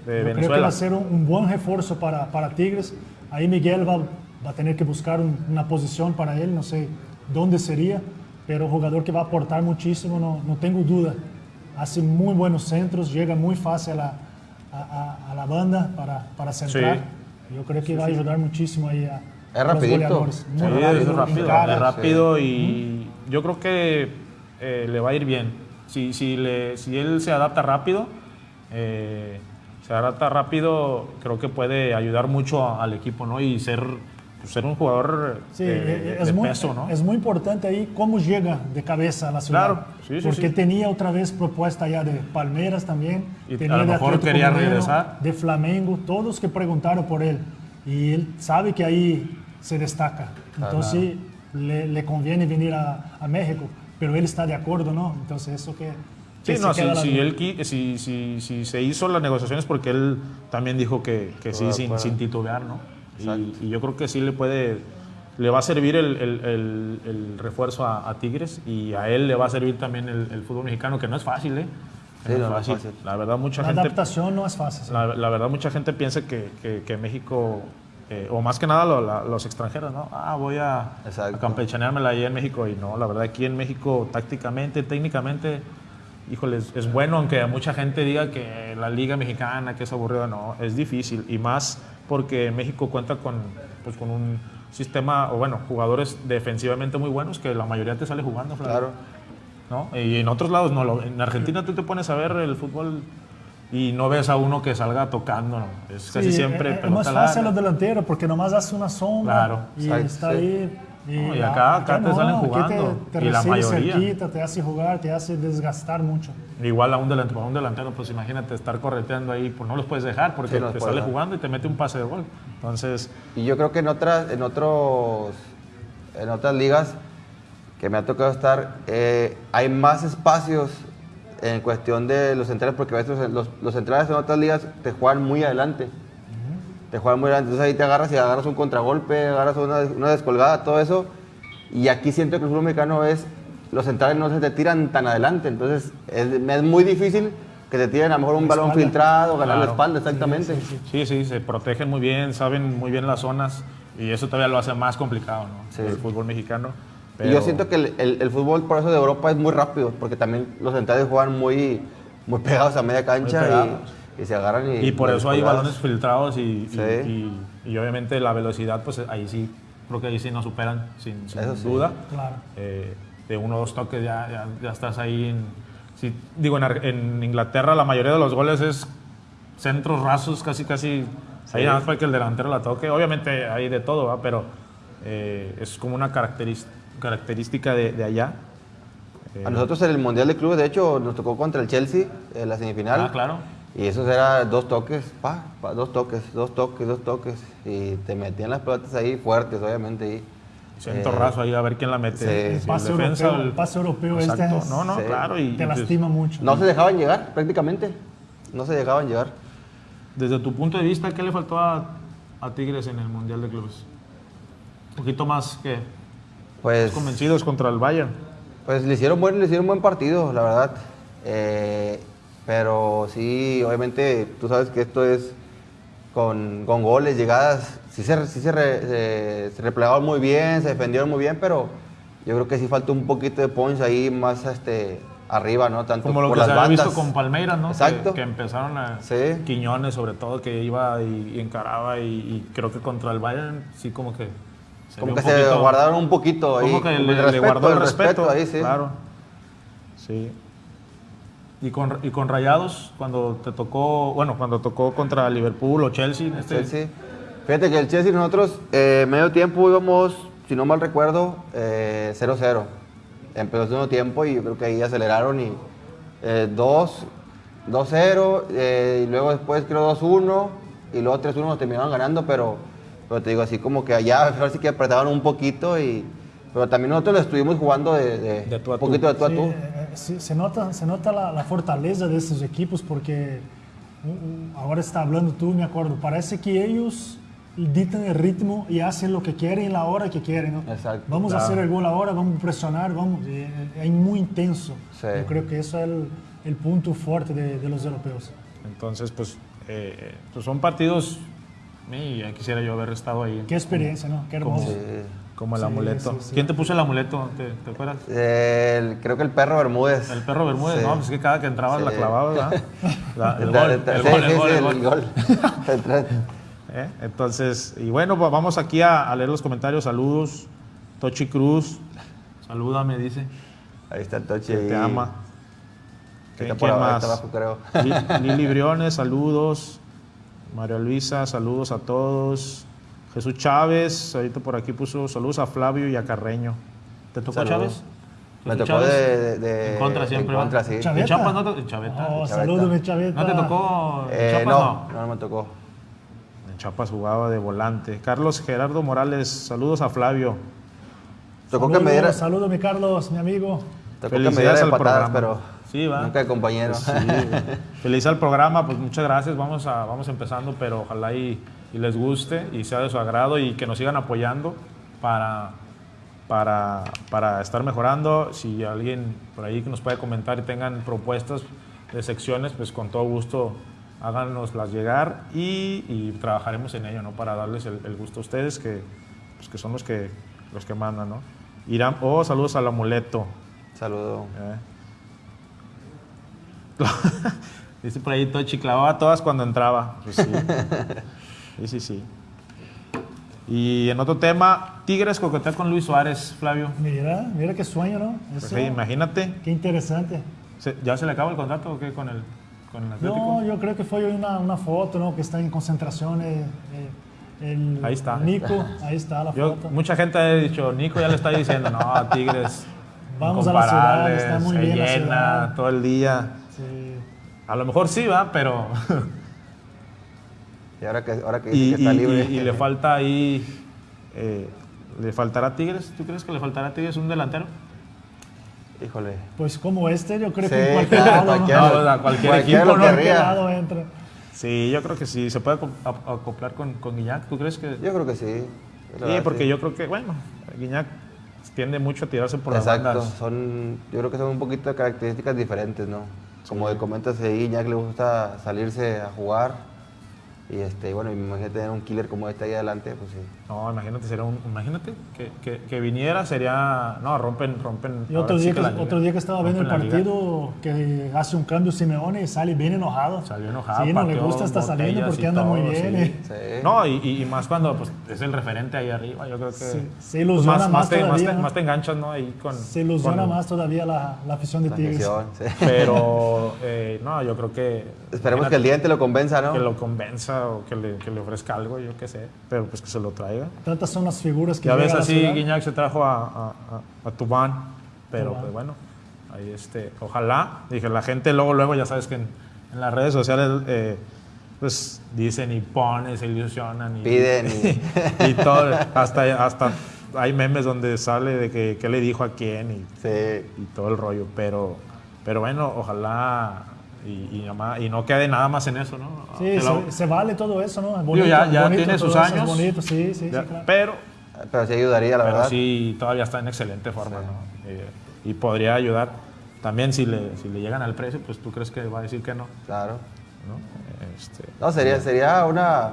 Sí, de Yo Creo que Venezuela. va a ser un, un buen refuerzo para, para Tigres. Ahí Miguel va, va a tener que buscar un- una posición para él, no sé dónde sería, pero jugador que va a aportar muchísimo, no, no tengo duda. Hace muy buenos centros, llega muy fácil a la, a, a- a la banda para, para centrar. Yo creo que va a ayudar muchísimo ahí a, Es a los rapidito. goleadores. Muy Sí, rápido, es rápido, encara. es rápido y yo creo que eh, le va a ir bien. Si, si, le, si él se adapta rápido, eh, se adapta rápido, creo que puede ayudar mucho a- al equipo, ¿no? Y ser, pues, ser un jugador Sí, eh, es, de muy, peso, ¿no? es muy importante ahí cómo llega de cabeza a la ciudad. Claro, sí, sí, Porque sí. tenía otra vez propuesta ya de Palmeiras también. Y a tenía lo de mejor Atlético quería regresar. De Flamengo, todos que preguntaron por él. Y él sabe que ahí se destaca. Entonces le, le conviene venir a, a México. Pero él está de acuerdo, ¿no? Entonces eso que... Sí, no, si, si él si, si, si se hizo las negociaciones porque él también dijo que, que sí, sin, sin titubear, ¿no? Y, y yo creo que sí le puede, le va a servir el, el- el- el refuerzo a, a Tigres y a él le va a servir también el, el fútbol mexicano, que no es fácil, ¿eh? Sí, no fácil. fácil. La verdad, mucha La gente, adaptación no es fácil. sí. la, la verdad, mucha gente piensa que, que- que México, eh, o más que nada lo- la- los extranjeros, ¿no? Ah, voy a, a campechaneármela ahí en México. Y no, la verdad, aquí en México, tácticamente, técnicamente, híjole, es, es bueno, aunque mucha gente diga que la liga mexicana, que es aburrida, no, es difícil. Y más porque México cuenta con, pues, con un sistema, o bueno, jugadores defensivamente muy buenos que la mayoría te sale jugando, Flavio. Claro. ¿no? Y en otros lados no. lo- En Argentina tú te pones a ver el fútbol y no ves a uno que salga tocando. ¿no? Es casi Sí, siempre es, es pelota más fácil larga. los delanteros porque nomás hace una sombra Claro. y está sí. ahí. No, y acá- acá te salen aquí jugando, te, te y la recibe mayoría. cerquita, te hace jugar, te hace desgastar mucho. Igual a un delantero, a un delantero, pues imagínate estar correteando ahí, pues no los puedes dejar porque Sí, no te sale dejar. jugando y te mete un pase de gol. Entonces, Y yo creo que en otras, en otros, en otras ligas que me ha tocado estar, eh, hay más espacios en cuestión de los centrales, porque a veces los, los- los centrales en otras ligas te juegan muy adelante. Te juegan muy adelante. Entonces ahí te agarras y agarras un contragolpe, agarras una, una descolgada, todo eso. Y aquí siento que el fútbol mexicano es, los centrales no se te tiran tan adelante. Entonces es, es muy difícil que te tiren a lo mejor un La balón filtrado, ganar la Claro. espalda, exactamente. sí, sí, se protegen muy bien, saben muy bien las zonas y eso todavía lo hace más complicado, ¿no? Sí. El fútbol mexicano. Y yo siento que el, el- el fútbol por eso de Europa es muy rápido, porque también los centrales juegan muy, muy pegados a media cancha pegados. Y, y se agarran y... Y por eso hay balones filtrados y, y- Sí. y- y obviamente la velocidad, pues ahí sí creo que ahí sí nos superan, sin, sin Eso sí. duda. Claro. Eh, de uno o dos toques ya, ya, ya estás ahí. En, sí, digo, en, en Inglaterra la mayoría de los goles es centros rasos, casi, casi. Ahí nada más para que el delantero la toque. Obviamente hay de todo, ¿va? pero eh, es como una característica de, de allá. Eh, A nosotros en el Mundial de Clubes, de hecho, nos tocó contra el Chelsea en la semifinal. Ah, claro. Y esos eran dos toques, pa, pa, dos toques, dos toques, dos toques. Y te metían las pelotas ahí fuertes, obviamente. Ahí. Centro Eh, raso ahí a ver quién la mete. sí. El pase defensa europeo, el pase europeo este Exacto. es- no, no, Sí. claro. Y, te lastima mucho. No se dejaban llegar, prácticamente. No se dejaban llegar. Desde tu punto de vista, ¿qué le faltó a, a Tigres en el Mundial de Clubes? Un poquito más que Pues, convencidos contra el Bayern. pues le hicieron buen, le hicieron buen partido, la verdad. Eh, pero sí, obviamente, tú sabes que esto es con, con goles, llegadas. Sí se, sí se, re- se- se replegaron muy bien, se defendieron muy bien, pero yo creo que sí falta un poquito de punch ahí más este, arriba, ¿no? Tanto Como lo por que las se había bandas. visto con Palmeiras, ¿no? Exacto. Que, empezaron a... Sí. Quiñones, sobre todo, que iba y, y encaraba y, y creo que contra el Bayern sí como que... se Como que se guardaron un poquito ahí. Como que le, le respeto, guardó el el respeto. ahí, sí. Claro. Sí. Y con, y con Rayados, cuando te tocó, bueno, cuando tocó contra Liverpool o Chelsea, este, Chelsea. Fíjate que el Chelsea nosotros eh, medio tiempo íbamos, si no mal recuerdo, eh, 0-0. Empezó el segundo tiempo y yo creo que ahí aceleraron y eh, 2, 2-0 eh, y luego después creo 2-1 y luego 3-1 nos terminaron ganando, pero, pero te digo así como que allá sí que apretaban un poquito y pero también nosotros lo estuvimos jugando de, de, De tú a un tú. poquito de tú a Sí, tú. Eh, sí, se nota, se nota la, la fortaleza de estos equipos porque uh, uh, ahora está hablando tú, me acuerdo, parece que ellos dictan el ritmo y hacen lo que quieren en la hora que quieren. ¿no? Exacto, vamos a claro. hacer el gol ahora, vamos a presionar, vamos. eh, Es muy intenso. Sí. Yo creo que eso es el, el punto fuerte de, de los europeos. Entonces, pues, eh, pues son partidos. Y ya quisiera yo haber estado ahí. Qué experiencia, ¿no? Qué hermoso. Sí. Como el Sí, amuleto. sí, sí. ¿Quién te puso el amuleto? ¿Te, te acuerdas? El- creo que el perro Bermúdez. El perro Bermúdez, Sí. ¿no? Pues es que cada que entrabas la Sí. clavabas, ¿verdad? La- el gol, el gol, el el. El. ¿Eh? Entonces, y bueno, pues vamos aquí a, a leer los comentarios. Saludos. Tochi Cruz. Salúdame, dice. Ahí está el Tochi. Que te ama. Que ¿Quién está por quién más? abajo, creo. Li- Lili Briones, saludos. María Luisa, saludos a todos. Jesús Chávez, ahorita por aquí puso saludos a Flavio y a Carreño. ¿Te tocó Saludos. Chávez? Me tocó de, de- de- En contra siempre, En contra, sí. Chávez. ¿En Chiapas no te en Chaveta? Oh, Chaveta. salúdame, Chaveta. ¿No te tocó en Eh, Chiapas? no, no, no me tocó. En Chiapas jugaba de volante. Carlos Gerardo Morales, saludos a Flavio. Tocó que Saludos, me diera, Saludos, mi Carlos, mi amigo. tocó que me Felicidades diera de al patadas, programa. pero Sí, va. nunca de compañero. Sí. Feliz al programa, pues muchas gracias. Vamos, a, vamos empezando, pero ojalá y, y les guste y sea de su agrado y que nos sigan apoyando para, para, para estar mejorando. Si alguien por ahí que nos puede comentar y tengan propuestas de secciones, pues con todo gusto háganoslas llegar y, y trabajaremos en ello, ¿no? Para darles el, el gusto a ustedes, que, pues, que son los que, los que mandan, ¿no? Irán, oh, saludos al amuleto. Saludo. Eh. Dice por ahí Tochi, clavaba todas cuando entraba. Pues sí. sí, sí, sí. Y en otro tema, Tigres coquetea con Luis Suárez, Flavio. Mira, mira qué sueño, ¿no? Pues sí, imagínate. qué interesante. ¿se- ¿Ya se le acaba el contrato o qué con el, con el Atlético? No, yo creo que fue una, una foto, ¿no? Que está en concentración. eh, el Ahí está. Nico, ahí está la Yo- foto. mucha gente ha dicho, Nico ya le está diciendo, no, Tigres. Vamos a la ciudad, está muy se bien la llena ciudad. todo el día. Sí. A lo mejor sí va, pero... Y ahora que, ahora que dice y, que está y- libre. y- y le falta ahí... eh, ¿Le faltará a Tigres? ¿Tú crees que le faltará a Tigres un delantero? Híjole. Pues como este, yo creo Sí, que en cualquier lado, ¿no? cualquiera- No, cualquier cualquiera equipo, lo ¿no? Cualquier lado entra. Sí, yo creo que sí. ¿Se puede acoplar con, con Guiñac? ¿Tú crees que...? Yo creo que sí. Sí, verdad, porque sí. yo creo que, bueno, Guiñac tiende mucho a tirarse por las Exacto, bandas. son, yo creo que son un poquito de características diferentes, ¿no? Como comentas ahí, Iñak le gusta salirse a jugar Y este, bueno, imagínate tener un killer como este ahí adelante, pues sí. No, imagínate, sería un, imagínate que, que, que viniera, sería. No, rompen, rompen. Y otro ahora sí día, que, liga. otro día que estaba viendo el partido, que hace un cambio Simeone y sale bien enojado. Salió enojado. Sí, no le gusta, está saliendo porque anda muy todo, bien. sí. eh. Sí. No, y, y- y más cuando pues, es el referente ahí arriba, yo creo que. Sí, se pues, ilusiona más, más más, todavía, te, ¿no? más te enganchas, ¿no? Ahí con. Se ilusiona con- más todavía la, la afición de La Tigres. afición, sí. Pero, eh, no, yo creo que. Esperemos que el diente lo convenza, ¿no? Que lo convenza o que le, que le ofrezca algo, yo qué sé. Pero pues que se lo traiga. Tantas son las figuras que Ya ves así. Guiñac se trajo a, a, a- a Tubán, pero Tubán. pues bueno, ahí este, ojalá, dije, la gente luego, luego ya sabes que en, en las redes sociales eh, pues dicen y ponen, se ilusionan y Piden y, y todo, hasta, hasta hay memes donde sale de que qué le dijo a quién y, Sí. y todo el rollo, pero, pero bueno, ojalá y, y, nada más- y no quede nada más en eso, ¿no? Sí, Que lo- se, se vale todo eso, ¿no? Es digo, bonito, ya, ya bonito tiene sus eso, es años, bonito, sí, sí, ya, sí, claro. pero Pero sí ayudaría, la pero verdad. sí, todavía está en excelente forma, ¿no? Eh, y podría ayudar. También si le, si le llegan al precio, pues tú crees que va a decir que no, Claro. ¿no? Este, No, sería, sería una,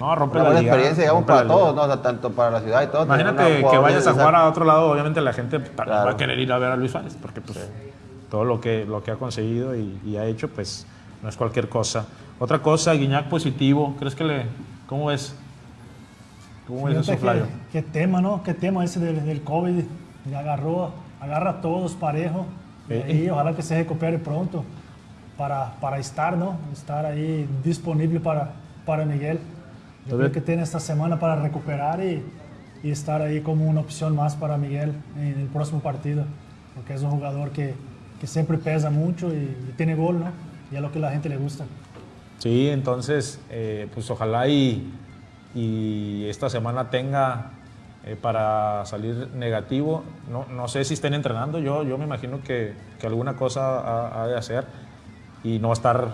no, rompe una la buena liga, experiencia, digamos, rompe para la todos, ¿no? O sea, tanto para la ciudad y todo. Imagínate que vayas a jugar a otro lado, obviamente la gente también Claro. va a querer ir a ver a Luis Suárez, porque pues todo lo que, lo que ha conseguido y, y ha hecho, pues no es cualquier cosa. Otra cosa, Guiñac positivo, ¿crees que le, cómo ves? ¿Cómo Fíjate eso, Flavio? qué, tema, ¿no? Qué tema ese del, del COVID. Le agarró, agarra a todos parejo. Y Eh. ahí, ojalá que se recupere pronto para, para estar, ¿no? Estar ahí disponible para, para Miguel. Yo creo que tiene esta semana para recuperar y, y estar ahí como una opción más para Miguel en el próximo partido. Porque es un jugador que, que siempre pesa mucho y, y tiene gol, ¿no? Y es lo que a la gente le gusta. Sí, entonces, eh, pues ojalá y, y esta semana tenga eh, para salir negativo. No, no sé si estén entrenando, yo, yo me imagino que, que alguna cosa ha, ha de hacer y no estar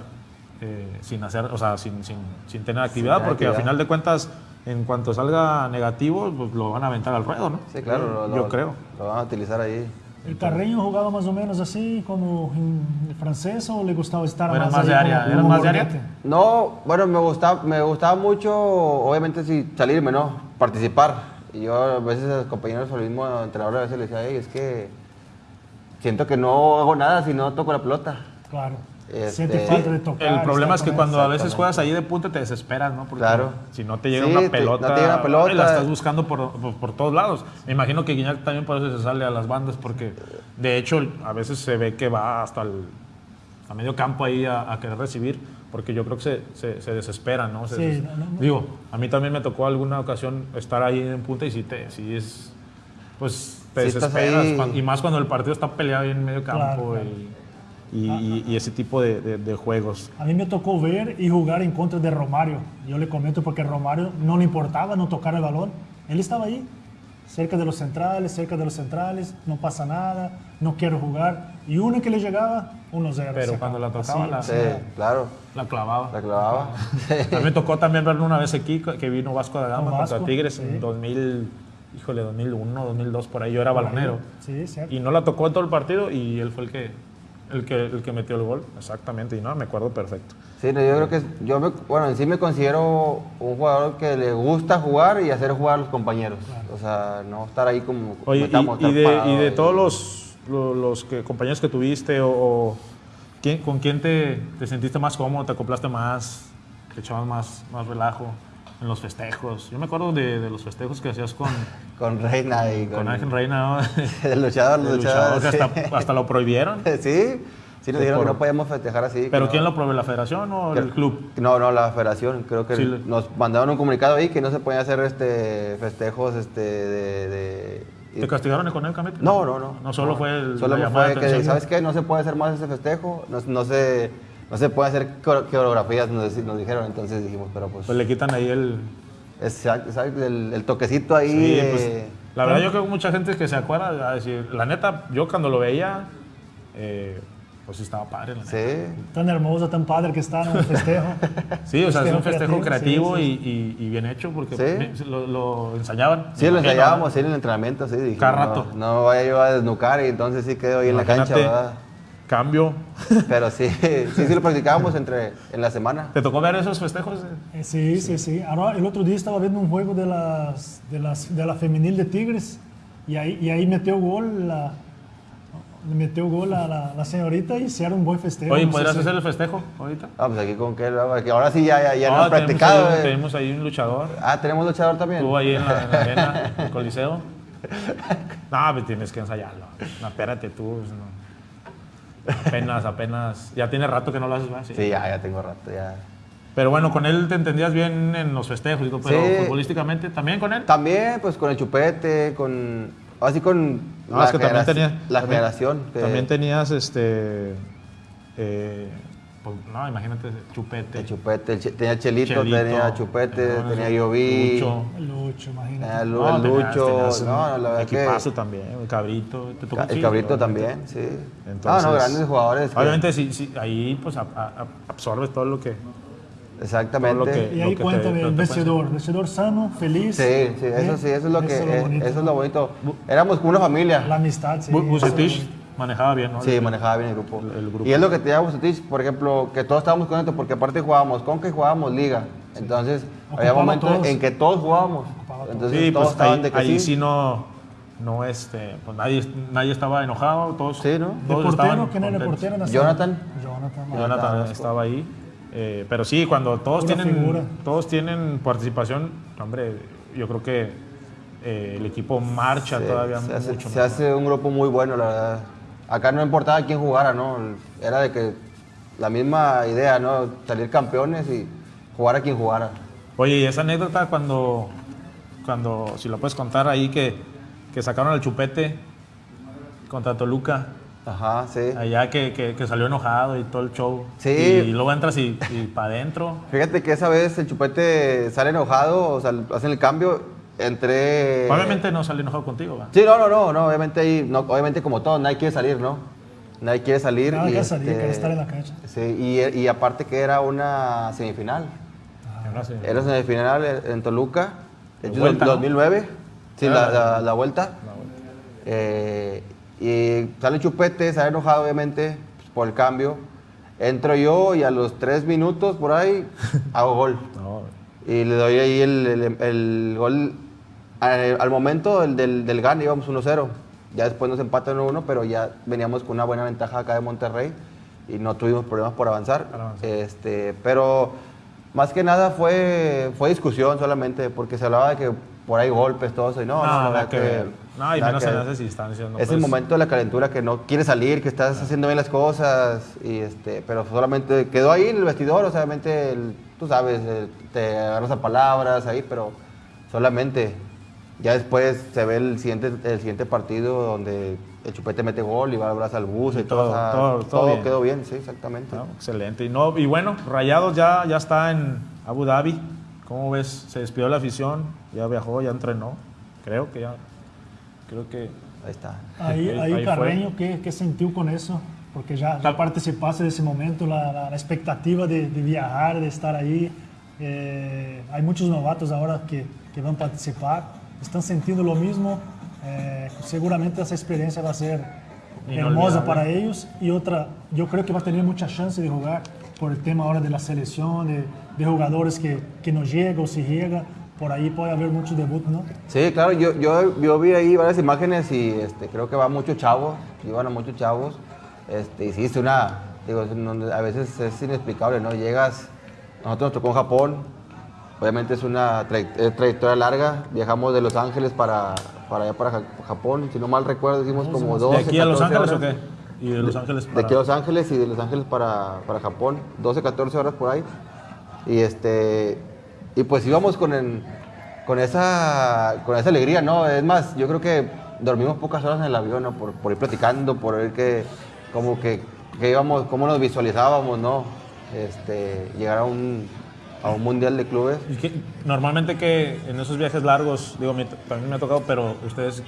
eh, sin hacer, o sea, sin, sin, sin tener actividad, tener porque al final de cuentas, en cuanto salga negativo, pues lo van a aventar al ruedo, ¿no? Sí, claro. lo- Yo lo- creo. Lo van a utilizar ahí. ¿El Carreño jugaba más o menos así como en el francés o le gustaba estar ¿Eras más, de área? como- ¿Eras como más de área? No, bueno, me gustaba, me gustaba mucho, obviamente, sí, salirme, ¿no? Participar. Y yo a veces a los compañeros o el mismo entrenador a veces le decía, "Ey, es que siento que no hago nada si no toco la pelota. Claro. Este, de tocar. El problema es que cuando a veces juegas ahí de punta te desesperas, ¿no? Porque Claro. si no te llega Sí, una pelota, no te llega una pelota. la estás buscando por, por, por todos lados. Me imagino que Guiñac también por eso se sale a las bandas, porque de hecho a veces se ve que va hasta el a medio campo ahí a, a querer recibir, porque yo creo que se, se, se desespera, ¿no? Se Sí, no, no. Digo, a mí también me tocó alguna ocasión estar ahí en punta y sí, te, sí es, pues te estás desesperas, ahí. cuan- y más cuando el partido está peleado ahí en medio campo claro. y- y, y- y ese tipo de, de- de juegos. A mí me tocó ver y jugar en contra de Romario. Yo le comento porque Romario no le importaba no tocar el balón. Él estaba ahí, cerca de los centrales, cerca de los centrales, no pasa nada, no quiero jugar. Y uno que le llegaba, 1-0. Pero cuando la tocaba, la- Sí, era. claro, La clavaba. la clavaba. A mí me tocó también verlo una vez aquí, que vino Vasco da Gama Con contra Vasco, Tigres sí. en 2000, híjole, 2001, 2002, por ahí yo era balonero. Sí, cierto. Y no la tocó en todo el partido y él fue el que, el que, el que metió el gol, exactamente, y no, me acuerdo perfecto. Sí, no, yo creo que yo me, bueno, en sí me considero un jugador que le gusta jugar y hacer jugar a los compañeros. O sea, no estar ahí como Oye, y, metamos, y estar de, y de todos los, lo- los, que, compañeros que tuviste, o, o ¿quién- ¿con quién te, te sentiste más cómodo, te acoplaste más, te echabas más, más relajo en los festejos? Yo me acuerdo de, de los festejos que hacías con, con Reina y con, Ángel Reina, ¿no? el luchador, El los luchador que hasta, hasta lo prohibieron. Sí, sí, nos dijeron por- que no podíamos festejar así. ¿Pero quién no- lo prohibió, la federación o que- el club? No, no, la federación. Creo que Sí, nos mandaron un comunicado ahí que no se podían hacer este festejos este, de... de- ¿Te castigaron económicamente? No, no, no. No solo fue el, Solo fue que. ¿sabes qué? No se puede hacer más ese festejo. No, no se, no se puede hacer core- coreografías, nos, nos dijeron. Entonces dijimos, pero pues... Pues le quitan ahí el... exacto, exacto, el, el toquecito ahí. Sí, de- pues, la verdad yo creo que mucha gente que se acuerda, va a decir, la neta, yo cuando lo veía, eh, pues sí estaba padre, la neta. Sí. Tan hermoso, tan padre que está en el festejo. Sí, o sea, es un festejo creativo, creativo, sí, Y, y- y bien hecho porque lo, lo ensayaban. Sí, lo ensayábamos ¿no? sí, en el entrenamiento, sí. dijimos, Cada no, rato. No, vaya yo a desnucar y entonces sí quedo ahí en la cancha, ¿verdad? Cambio. Pero sí, sí, sí lo practicábamos entre, en la semana. ¿Te tocó ver esos festejos? Eh, sí, sí, sí. Ahora, el otro día estaba viendo un juego de, las, de, las, de la femenil de Tigres y ahí, y ahí metió gol la, le metió gol a la, la señorita y hicieron un buen festejo. Oye, No sé ¿podrías si- hacer el festejo ahorita? Ah, pues aquí con qué, ahora sí ya, ya, ya no, No, has practicado. tenemos, ahí, eh. tenemos ahí un luchador. Ah, tenemos luchador también. Estuvo ahí en la, en la arena, en el Coliseo. No, pues tienes que ensayarlo. No, espérate tú. pues, no. Apenas, apenas. Ya tiene rato que no lo haces, ¿verdad? Sí. Sí, ya, ya tengo rato, ya. Pero bueno, con él te entendías bien en los festejos, digo, pero Sí. futbolísticamente también con él. También, pues con el chupete, con. Así con. No, es que también generaci- tenía. La también- generación. que- También tenías este. eh, no, imagínate, chupete. El chupete, el che- tenía Chelito, Chelito, tenía Chupete, no, tenía Yoví, Lucho. Lucho, imagínate. Lu- No, el tenías- Lucho, tenías un no, la verdad equipazo que también, el cabrito. te tocó el Cabrito obviamente. también, sí. Entonces, no, no, grandes jugadores. que- Obviamente, sí, sí, ahí pues a- a- absorbes todo lo que. exactamente. lo que- Y ahí lo el te vestidor, vestidor sano, feliz. Sí, sí, eso ¿eh? sí, eso es lo que, Eso es bonito. eso es lo bonito. Éramos como una familia. La amistad, sí. Bucetich. Manejaba bien, ¿no? Sí, manejaba bien el grupo. El- el grupo. Y es lo que tenía Bucetich, por ejemplo, que todos estábamos contentos porque aparte jugábamos Conca y jugábamos Liga. Entonces, había Ocupaba momentos todos. en que todos jugábamos. Entonces, Sí, todos pues estaban ahí, de que ahí sí. sí no, no este, pues nadie, nadie estaba enojado, todos. Sí, ¿no? ¿De todos portero? estaban ¿Quién era el portero? Jonathan. Jonathan. Jonathan Jonathan estaba ahí. eh, pero sí, cuando todos tienen, figura. todos tienen participación, hombre, yo creo que eh, el equipo marcha Sí, todavía se hace, mucho se mejor. hace un grupo muy bueno, la verdad. Acá no importaba quién jugara, ¿no? Era de que la misma idea, ¿no? Salir campeones y jugar a quien jugara. Oye, y esa anécdota cuando, cuando si lo puedes contar ahí, que, que sacaron al chupete contra Toluca, Ajá, sí. allá que, que- que salió enojado y todo el show. Sí. Y, luego entras y, para adentro. Fíjate que esa vez el chupete sale enojado, o sea, hacen el cambio, entré... Obviamente no salió enojado contigo, ¿va? Sí, no, no, no, no, obviamente ahí, no, obviamente como todo, nadie quiere salir, ¿no? Nadie quiere salir. Nada y, que salir, este, quiere estar en la cancha. Sí, y, y aparte que era una semifinal. Ahora sí. Era semifinal en Toluca, hecho, Vuelta, ¿no? 2009, sí, Era la, la- la- la vuelta. Eh, y sale Chupete, sale enojado obviamente pues, por el cambio. Entro yo y a los tres minutos por ahí hago gol. No, Y le doy ahí el, el- el gol al, al momento del, del, del gane, íbamos 1-0. Ya después nos empatan 1-1, pero ya veníamos con una buena ventaja acá de Monterrey y no tuvimos problemas por avanzar. Avanzar. Este, pero más que nada fue, fue discusión solamente, porque se hablaba de que por ahí golpes, todo eso. Y no, no, la nada verdad que ver. No, y nada menos que en esas instancias. ¿no? Es el Pues, momento de la calentura que no quieres salir, que estás haciendo bien las cosas, y este, pero solamente quedó ahí en el vestidor, o sea, obviamente, el- tú sabes, el- te agarras a palabras ahí, pero solamente ya después se ve el siguiente, el siguiente partido donde el chupete mete gol y va al brazo al bus y, Y todo, todo, todo- todo todo bien. quedó bien, sí, exactamente. no, excelente. Y, no, y bueno, Rayados ya, ya está en Abu Dhabi. ¿Cómo ves? Se despidió la afición, ya viajó, ya entrenó. Creo que ya. Creo que. Ahí está. Ahí, ahí Carreño, ¿qué, qué sintió con eso? Porque ya, ya participaste de ese momento, la, la- la expectativa de, de viajar, de estar ahí. Eh, hay muchos novatos ahora que, que van a participar, están sintiendo lo mismo. Eh, seguramente esa experiencia va a ser hermosa para ellos. Y otra, yo creo que va a tener mucha chance de jugar por el tema ahora de la selección, de, de jugadores que, que no llegan o si llega. Por ahí puede haber muchos debut, ¿no? Sí, claro, yo, yo, yo vi ahí varias imágenes y este, creo que van muchos chavos, llevan a muchos chavos. Este, es una, digo, a veces es inexplicable, ¿no? Llegas, nosotros nos tocó en Japón, obviamente es una tray- trayectoria larga, viajamos de Los Ángeles para, para allá, para Ja- Japón, si no mal recuerdo, hicimos como 12, ¿De aquí a Los 14 Ángeles o horas. qué? Y de Los Ángeles De aquí a Los Ángeles y de Los Ángeles para, para Japón, 12, 14 horas por ahí. Y este y pues íbamos con, el- con, esa, con esa alegría, ¿no? Es más, yo creo que dormimos pocas horas en el avión, ¿no? Por, por ir platicando, por ver que, como que, que íbamos, cómo nos visualizábamos, ¿no? Este, llegar a un, a un mundial de clubes. Y que, normalmente que en esos viajes largos, digo, me- también me ha tocado, pero ustedes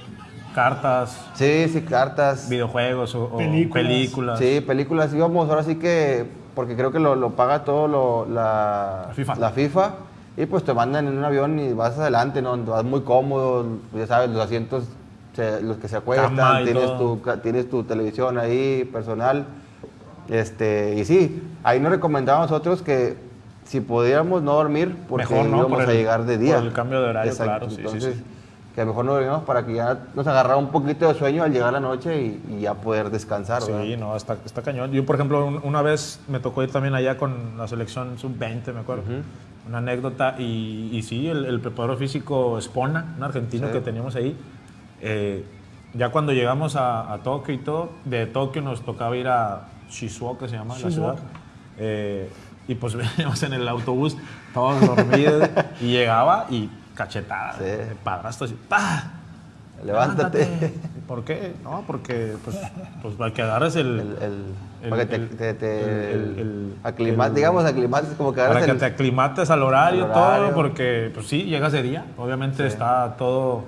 cartas, Sí, sí, cartas. videojuegos o, o Películas. películas. Sí, películas íbamos, ahora sí que, porque creo que lo, lo paga todo lo- la, La FIFA. la FIFA, y pues te mandan en un avión y vas adelante, ¿no? Vas muy cómodo, ya sabes, los asientos, se- los que se acuestan, tienes tu, tienes tu televisión ahí, personal, Este, y sí, ahí nos recomendábamos nosotros que si pudiéramos no dormir, porque Mejor no, íbamos por a el- llegar de día. por el cambio de horario, claro, sí, sí, Entonces, sí. que mejor no dormimos para que ya nos agarrara un poquito de sueño al llegar la noche y, y ya poder descansar, ¿verdad? Sí, no, está, está cañón. Yo, por ejemplo, un- una vez me tocó ir también allá con la selección sub-20, me acuerdo. Una anécdota. Y, y sí, el, el preparador físico Espona, un argentino Sí. que teníamos ahí, eh, ya cuando llegamos a, a Tokio y todo, de Tokio nos tocaba ir a Shizuoka, se llama la ciudad. Eh, y pues veníamos en el autobús, todos dormidos, y llegaba y cachetada, Sí. padrastro, así, ¡pah! Levántate. ¿Por qué? No, porque pues, pues para que agarres el, El, el- para que te, te- el- digamos, aclimates como que para que te aclimates al horario, al horario. todo, porque pues sí, llegas de día, obviamente está todo,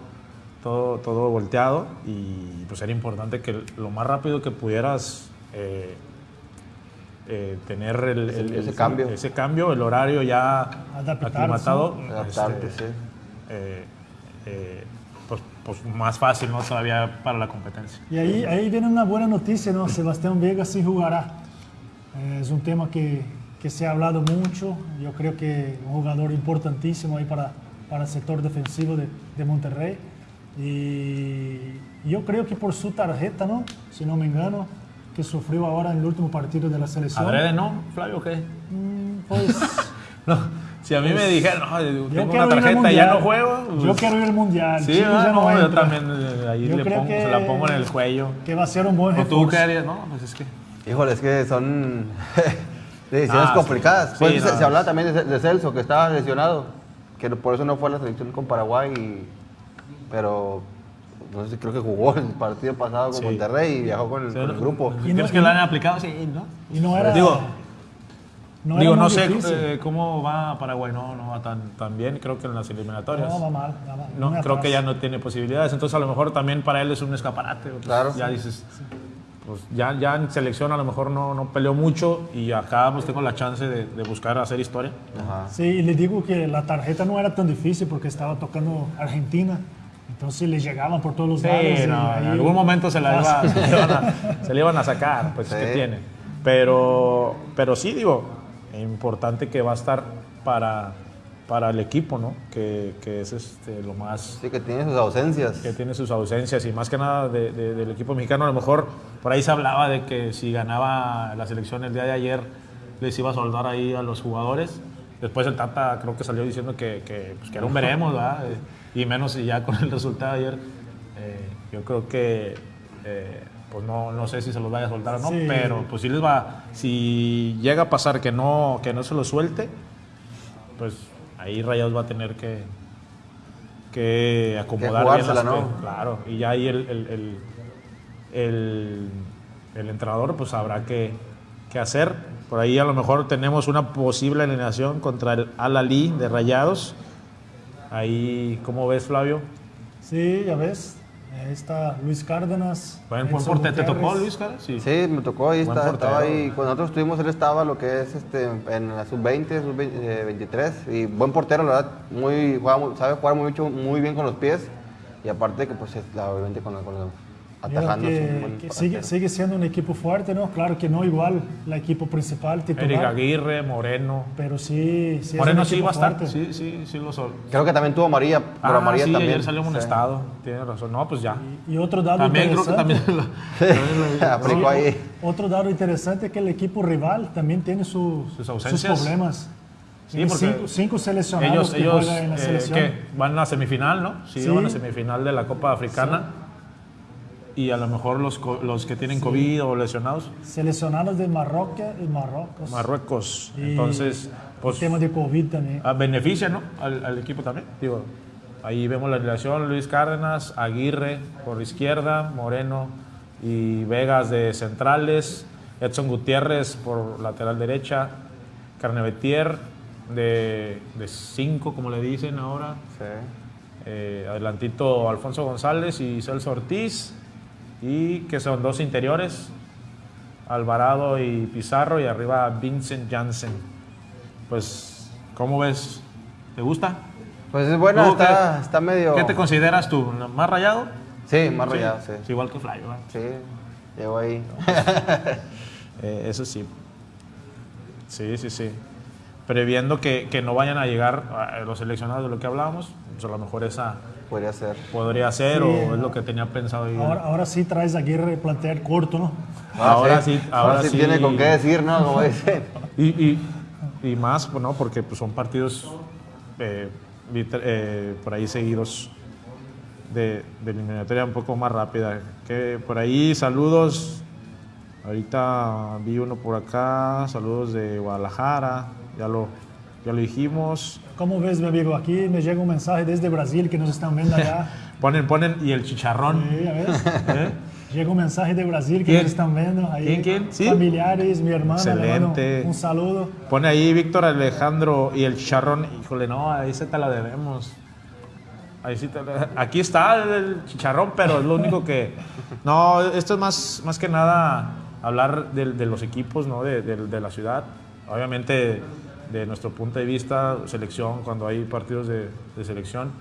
todo, todo volteado y pues era importante que lo más rápido que pudieras eh, eh, tener el, el- Ese el- cambio. ese cambio, el horario ya Adaptarse. aclimatado, Adaptarte, este, sí. eh, eh, pues, pues más fácil, ¿no? Todavía para la competencia. Y ahí, ahí viene una buena noticia, ¿no? Sebastián Vega sí jugará. Eh, es un tema que, que se ha hablado mucho. Yo creo que un jugador importantísimo ahí para, para el sector defensivo de, de Monterrey. Y yo creo que por su tarjeta, ¿no? Si no me engano, que sufrió ahora en el último partido de la selección. ¿Adrede no, Flavio, o qué? Mm, Pues No, si a mí me dijeron, no, yo tengo quiero una ir al tarjeta y mundial. ya no juego. Yo pues, quiero ir al mundial. Sí, ah, ya no, yo también eh, ahí Yo le creo pongo, que- se la pongo en el cuello. Que va a ser un buen ¿O tú refuerzo. qué harías? No, pues es que... Híjole, es que son decisiones Ah, complicadas. sí. Pues Sí, se, no. se hablaba también de, de Celso, que estaba lesionado, que por eso no fue a la selección con Paraguay, y- pero no sé creo que jugó el partido pasado con Sí. Monterrey y viajó con el, con el grupo. Y no- ¿Crees que y lo han aplicado? Sí, ¿no? Y no era. Digo, no era Digo, no sé eh, cómo va Paraguay, no, no va tan, tan bien, creo que en las eliminatorias. No, va mal. va mal, No, creo atrás. que ya no tiene posibilidades, entonces a lo mejor también para él es un escaparate. pues, Claro. Ya dices, pues ya, ya en selección a lo mejor no, no peleó mucho y acá pues tengo la chance de, de buscar hacer historia. Ajá. Sí, y le digo que la tarjeta no era tan difícil porque estaba tocando Argentina. Entonces le llegaban por todos los Sí, lados. no, ahí- en algún momento se, la iba, se, le iban a, se le iban a sacar, pues Sí. que tiene. Pero, pero sí, digo, importante que va a estar para, para el equipo, ¿no? Que, que es este, lo más Sí, que tiene sus ausencias. que tiene sus ausencias y más que nada de- de- del equipo mexicano. A lo mejor por ahí se hablaba de que si ganaba la selección el día de ayer les iba a soldar ahí a los jugadores. Después el Tata creo que salió diciendo que, que, pues, que era un veremos, ¿verdad? Y menos si ya con el resultado de ayer. eh, yo creo que, eh, pues no, no sé si se los vaya a soltar o no, Sí. pero pues si les va, si llega a pasar que no, que no se lo suelte, pues ahí Rayados va a tener que, que acomodar bien jugársela, las ¿no? Claro, y ya ahí el, el, el, el- el entrenador pues sabrá qué, qué hacer. Por ahí a lo mejor tenemos una posible alineación contra el Al-Ali de Rayados. Ahí, ¿cómo ves, Flavio? Sí, ya ves. Ahí está Luis Cárdenas. Buen, buen portero. ¿Te tocó. Luis, cara? Sí. Sí, me tocó ahí, Buen está- estaba portero. ahí. Cuando nosotros estuvimos, él estaba lo que es este, en la sub-20, sub-23. Y buen portero, la verdad, muy, juega muy- sabe jugar mucho, muy bien con los pies. Y aparte que, pues, es, la- obviamente con, con Mira atajando. que, sigue, sigue siendo un equipo fuerte, ¿no? Claro que no igual el equipo principal, Eric titular. Aguirre, Moreno. Pero sí, sí es Moreno un sí va a estar. Sí, sí, sí lo son. Creo que también tuvo amarilla, pero Ah, amarilla sí, también. ayer salió Sí. amonestado. Tiene razón. No, pues ya. Y otro dado También creo que interesante. también lo- también lo- Aplicó ahí. Otro dato interesante es que el equipo rival también tiene su- Sus sus, ausencias. problemas. Sí, porque cinco, cinco seleccionados ellos, que ellos en la eh, selección. ¿qué? van a la semifinal, ¿no? Sí, Sí. van a la semifinal de la Copa Africana. Y a lo mejor los, los que tienen COVID o lesionados, Seleccionados de Marruecos y Marruecos. Marruecos. Y Entonces, pues tema de COVID también. ah, beneficia, ¿no? Al, al equipo también. Digo, ahí vemos la relación, Luis Cárdenas, Aguirre por izquierda, Moreno y Vegas de centrales, Edson Gutiérrez por lateral derecha, Carnevetier de, de cinco, como le dicen ahora, Sí. Eh, adelantito Alfonso González y Celso Ortiz. Y que son dos interiores, Alvarado y Pizarro. Y arriba Vincent Janssen. Pues, ¿cómo ves? ¿Te gusta? Pues es buena, ¿Tú está, qué- está medio. ¿Qué te consideras tú? ¿Más rayado? Sí, más rayado, sí. Igual que Flavio. ¿verdad? Sí, llegó ahí. Eh, eso sí. Sí, sí, sí. Previendo que, que no vayan a llegar a los seleccionados de lo que hablábamos, pues a lo mejor esa Podría ser. podría ser Sí, o es lo que tenía pensado. Ahora, ahora sí traes a Aguirre plantear corto, ¿no? Ahora sí, ahora sí. sí. tiene con qué decir, ¿no? Como dicen. Y, y, y más, pues, ¿no? Porque pues, son partidos eh, eh, por ahí seguidos de, de eliminatoria un poco más rápida. Que por ahí, saludos. Ahorita vi uno por acá, saludos de Guadalajara, ya lo, ya lo dijimos. ¿Cómo ves, mi amigo? Aquí me llega un mensaje desde Brasil que nos están viendo allá. Ponen, ponen, y el chicharrón. Sí, ya ves. ¿eh? Llega un mensaje de Brasil que ¿Quién? nos están viendo. Ahí, ¿Quién, quién? ¿Sí? Familiares, mi hermana. Excelente. Un saludo. Pone ahí Víctor Alejandro y el chicharrón. Híjole, no, ahí se te la debemos. Ahí sí te la- Aquí está el chicharrón, pero es lo único que. No, esto es más, más que nada hablar de, de los equipos ¿no? de, de- de la ciudad. Obviamente, de nuestro punto de vista, selección, cuando hay partidos de, de selección,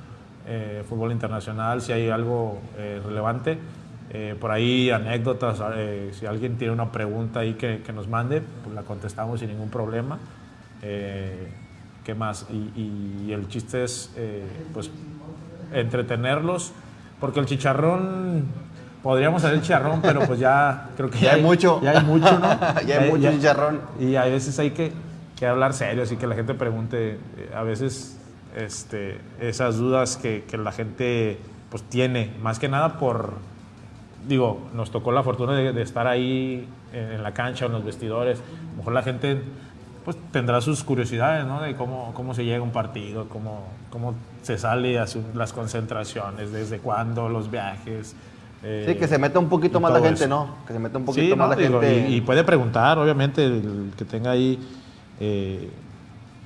eh, fútbol internacional, si hay algo eh, relevante. Eh, por ahí anécdotas, eh, si alguien tiene una pregunta ahí que, que nos mande, pues la contestamos sin ningún problema. Eh, ¿Qué más? Y, y el chiste es, eh, pues, entretenerlos, porque el chicharrón, podríamos hacer el chicharrón, pero pues ya creo que Ya hay mucho. Ya hay mucho, ¿no? Ya hay mucho chicharrón. Y a veces hay que, que hablar serio, así que la gente pregunte, eh, a veces este, esas dudas que, que la gente pues tiene, más que nada por, digo, nos tocó la fortuna de, de estar ahí en, en la cancha o en los vestidores, a lo mejor la gente pues tendrá sus curiosidades, ¿no? De cómo, cómo se llega a un partido, cómo, cómo se sale a su- las concentraciones, desde cuándo, los viajes. Sí, que se meta un poquito más la gente, eso. ¿no? Que se meta un poquito Sí, más no, la digo, gente. y, y puede preguntar, obviamente, el que tenga ahí, eh,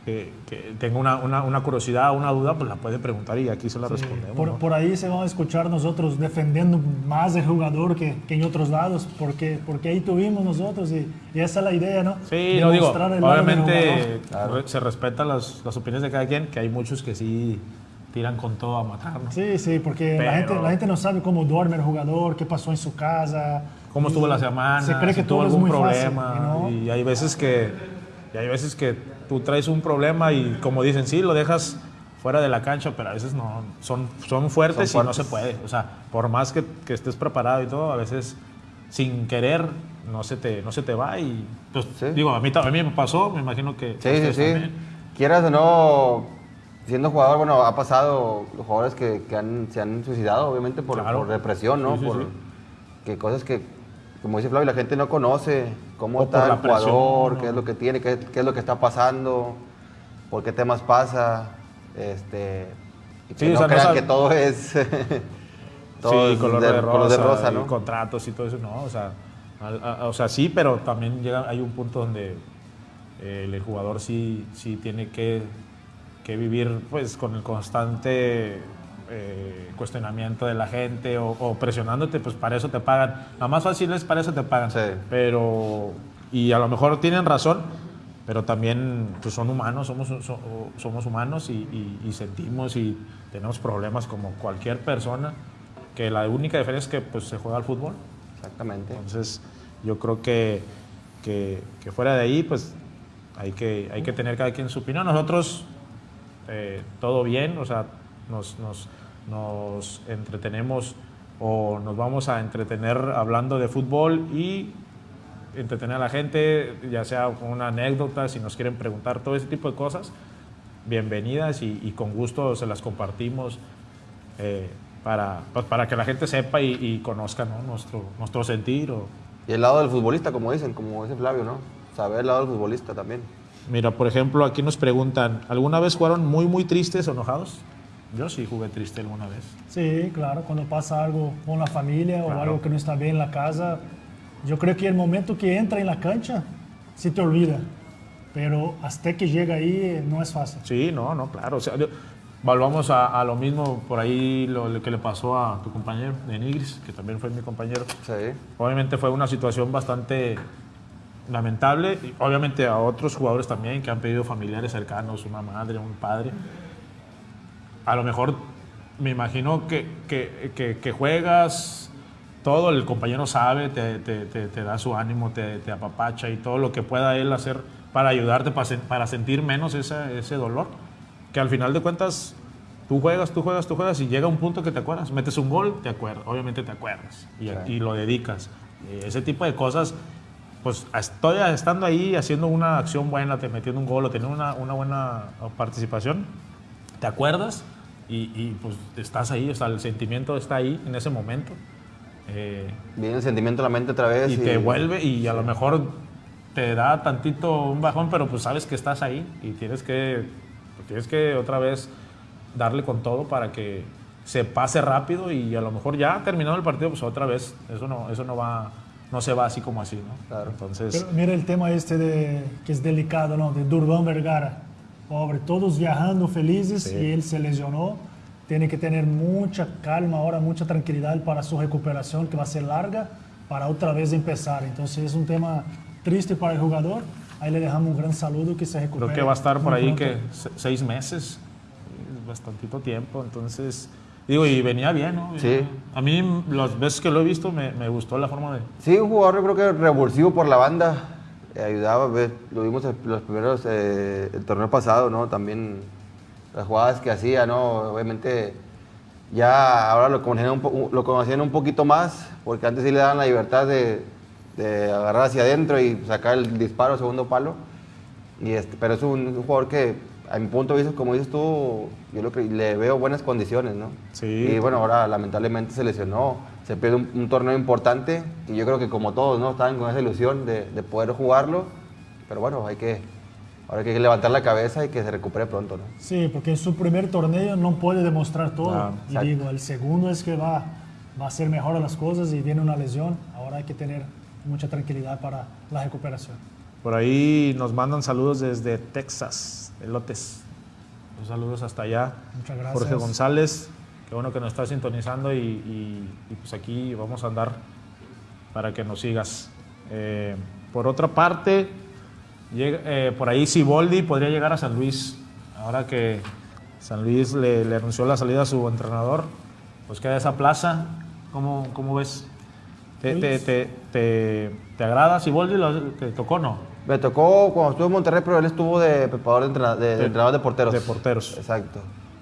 que, que tenga una, una, una curiosidad, una duda, pues la puede preguntar y aquí se la respondemos. Por, ¿no? por ahí se van a escuchar nosotros defendiendo más el jugador que, que en otros lados, porque, porque ahí tuvimos nosotros y, y esa es la idea, ¿no? Sí, no digo, obviamente re- se respetan las, las opiniones de cada quien, que hay muchos que sí tiran con todo a matar, ¿no? Sí, sí, porque la, Pero- gente, la gente no sabe cómo duerme el jugador, qué pasó en su casa. cómo estuvo la semana, Se cree si que tuvo todo es algún muy fácil, problema. ¿no? Y hay veces que y hay veces que tú traes un problema y como dicen, sí, lo dejas fuera de la cancha, pero a veces no, son, son fuertes Son y no se puede. O sea, por más que, que estés preparado y todo, a veces sin querer no se te, no se te va y pues Sí. digo, a mí, a mí me pasó, me imagino que... Sí, sí, sí. también. Quieras o no, siendo jugador, bueno, ha pasado los jugadores que, que han, se han suicidado, obviamente, por, Claro. por depresión, ¿no? Sí, sí, por sí. que cosas que, como dice Flavio, la gente no conoce cómo O está el presión, jugador, qué es lo que tiene, qué, qué es lo que está pasando, por qué temas pasa, este, y que Sí, o no crean que todo es, todo sí, color de, rosa, color de rosa, y ¿no? contratos y todo eso, no, o sea, al- a- o sea, sí, pero también llega, hay un punto donde eh, el jugador sí, sí tiene que, que vivir pues con el constante eh, cuestionamiento de la gente o, o presionándote, pues para eso te pagan. La más fácil es para eso te pagan. Sí. Pero, y a lo mejor tienen razón, pero también pues son humanos, somos, so- somos humanos y, y- y sentimos y tenemos problemas como cualquier persona, que la única diferencia es que pues, se juega al fútbol. Exactamente. Entonces, yo creo que, que, que fuera de ahí, pues hay que, hay que tener cada quien su opinión. Nosotros, eh, todo bien, o sea, nos, nos, nos entretenemos o nos vamos a entretener hablando de fútbol y entretener a la gente, ya sea con una anécdota, si nos quieren preguntar todo ese tipo de cosas, bienvenidas y, y con gusto se las compartimos eh, para, pues, para que la gente sepa y, y conozca ¿no? nuestro, nuestro sentir. O, Y el lado del futbolista, como dicen, como dice Flavio, ¿no? Saber el lado del futbolista también. Mira, por ejemplo, aquí nos preguntan, ¿alguna vez fueron muy, muy tristes o enojados? Yo sí jugué triste alguna vez. Sí, claro, cuando pasa algo con la familia o Claro. algo que no está bien en la casa, yo creo que el momento que entra en la cancha, se te olvida. Pero hasta que llega ahí eh, no es fácil. Sí, no, no, claro. O sea, yo- volvamos a, a lo mismo por ahí, lo, lo que le pasó a tu compañero de Nigris, que también fue mi compañero. Sí. Obviamente fue una situación bastante lamentable. y obviamente a otros jugadores también que han pedido familiares cercanos, una madre, un padre. A lo mejor me imagino que, que, que- que juegas todo el compañero sabe, te, te- te- te da su ánimo, te, apapacha y todo lo que pueda él hacer para ayudarte, para, sen- para sentir menos esa- ese dolor. Que al final de cuentas, tú juegas, tú juegas, tú juegas y llega un punto que te acuerdas. Metes un gol, te acuerdas, obviamente te acuerdas y, Claro. y lo dedicas. Ese tipo de cosas, pues estoy estando ahí haciendo una acción buena, te metiendo un gol o teniendo una, una buena participación, te acuerdas y, y, pues estás ahí, o sea, el sentimiento está ahí en ese momento. Eh, Viene el sentimiento a la mente otra vez. y te vuelve y a lo mejor te da tantito un bajón, pero pues sabes que estás ahí y tienes que, pues, tienes que otra vez darle con todo para que se pase rápido y a lo mejor ya terminado el partido, pues otra vez, eso no, eso no va, no se va así como así, ¿no? Claro. Entonces, Pero mira el tema este de, que es delicado, ¿no? De Durban Vergara. Pobre, todos viajando felices Sí. y él se lesionó. Tiene que tener mucha calma ahora, mucha tranquilidad para su recuperación, que va a ser larga, para otra vez empezar. Entonces es un tema triste para el jugador. Ahí le dejamos un gran saludo que se recupere. creo que va a estar por ahí pronto. que se- seis meses, bastantito tiempo, entonces, digo, y venía bien, ¿no? Sí. A mí las veces que lo he visto me, me gustó la forma de... Sí, un jugador yo creo que revulsivo por la banda. Eh, ayudaba, ve, lo vimos en los primeros, eh, el torneo pasado, ¿no? También las jugadas que hacía, ¿no? Obviamente ya ahora lo conocían un, lo conocían un poquito más, porque antes sí le daban la libertad de, de agarrar hacia adentro y sacar el disparo segundo palo. Y este, pero es un, un jugador que, a mi punto de vista, como dices tú, yo lo que le veo buenas condiciones, ¿no? Sí. Y bueno, ahora lamentablemente se lesionó, se pierde un, un torneo importante y yo creo que como todos, ¿no? Estaban con esa ilusión de, de poder jugarlo, pero bueno, hay que, ahora hay que levantar la cabeza y que se recupere pronto, ¿no? Sí, porque en su primer torneo no puede demostrar todo. Claro, y exacto. digo, el segundo es que va, va a hacer mejor las cosas y viene una lesión. Ahora hay que tener mucha tranquilidad para la recuperación. Por ahí nos mandan saludos desde Texas, Elotes. Los saludos hasta allá. Muchas gracias. Jorge González, qué bueno que nos está sintonizando y, y- y pues aquí vamos a andar para que nos sigas. Eh, por otra parte, llega- eh, por ahí Siboldi podría llegar a San Luis. Ahora que San Luis le, le anunció la salida a su entrenador, pues queda esa plaza. ¿Cómo, cómo ves? ¿Te, te, te, te- te agrada Siboldi? ¿Lo- ¿Te tocó o no? Me tocó cuando estuve en Monterrey, pero él estuvo de preparador de, entrena- de- de De- entrenador de porteros. de porteros. Exacto.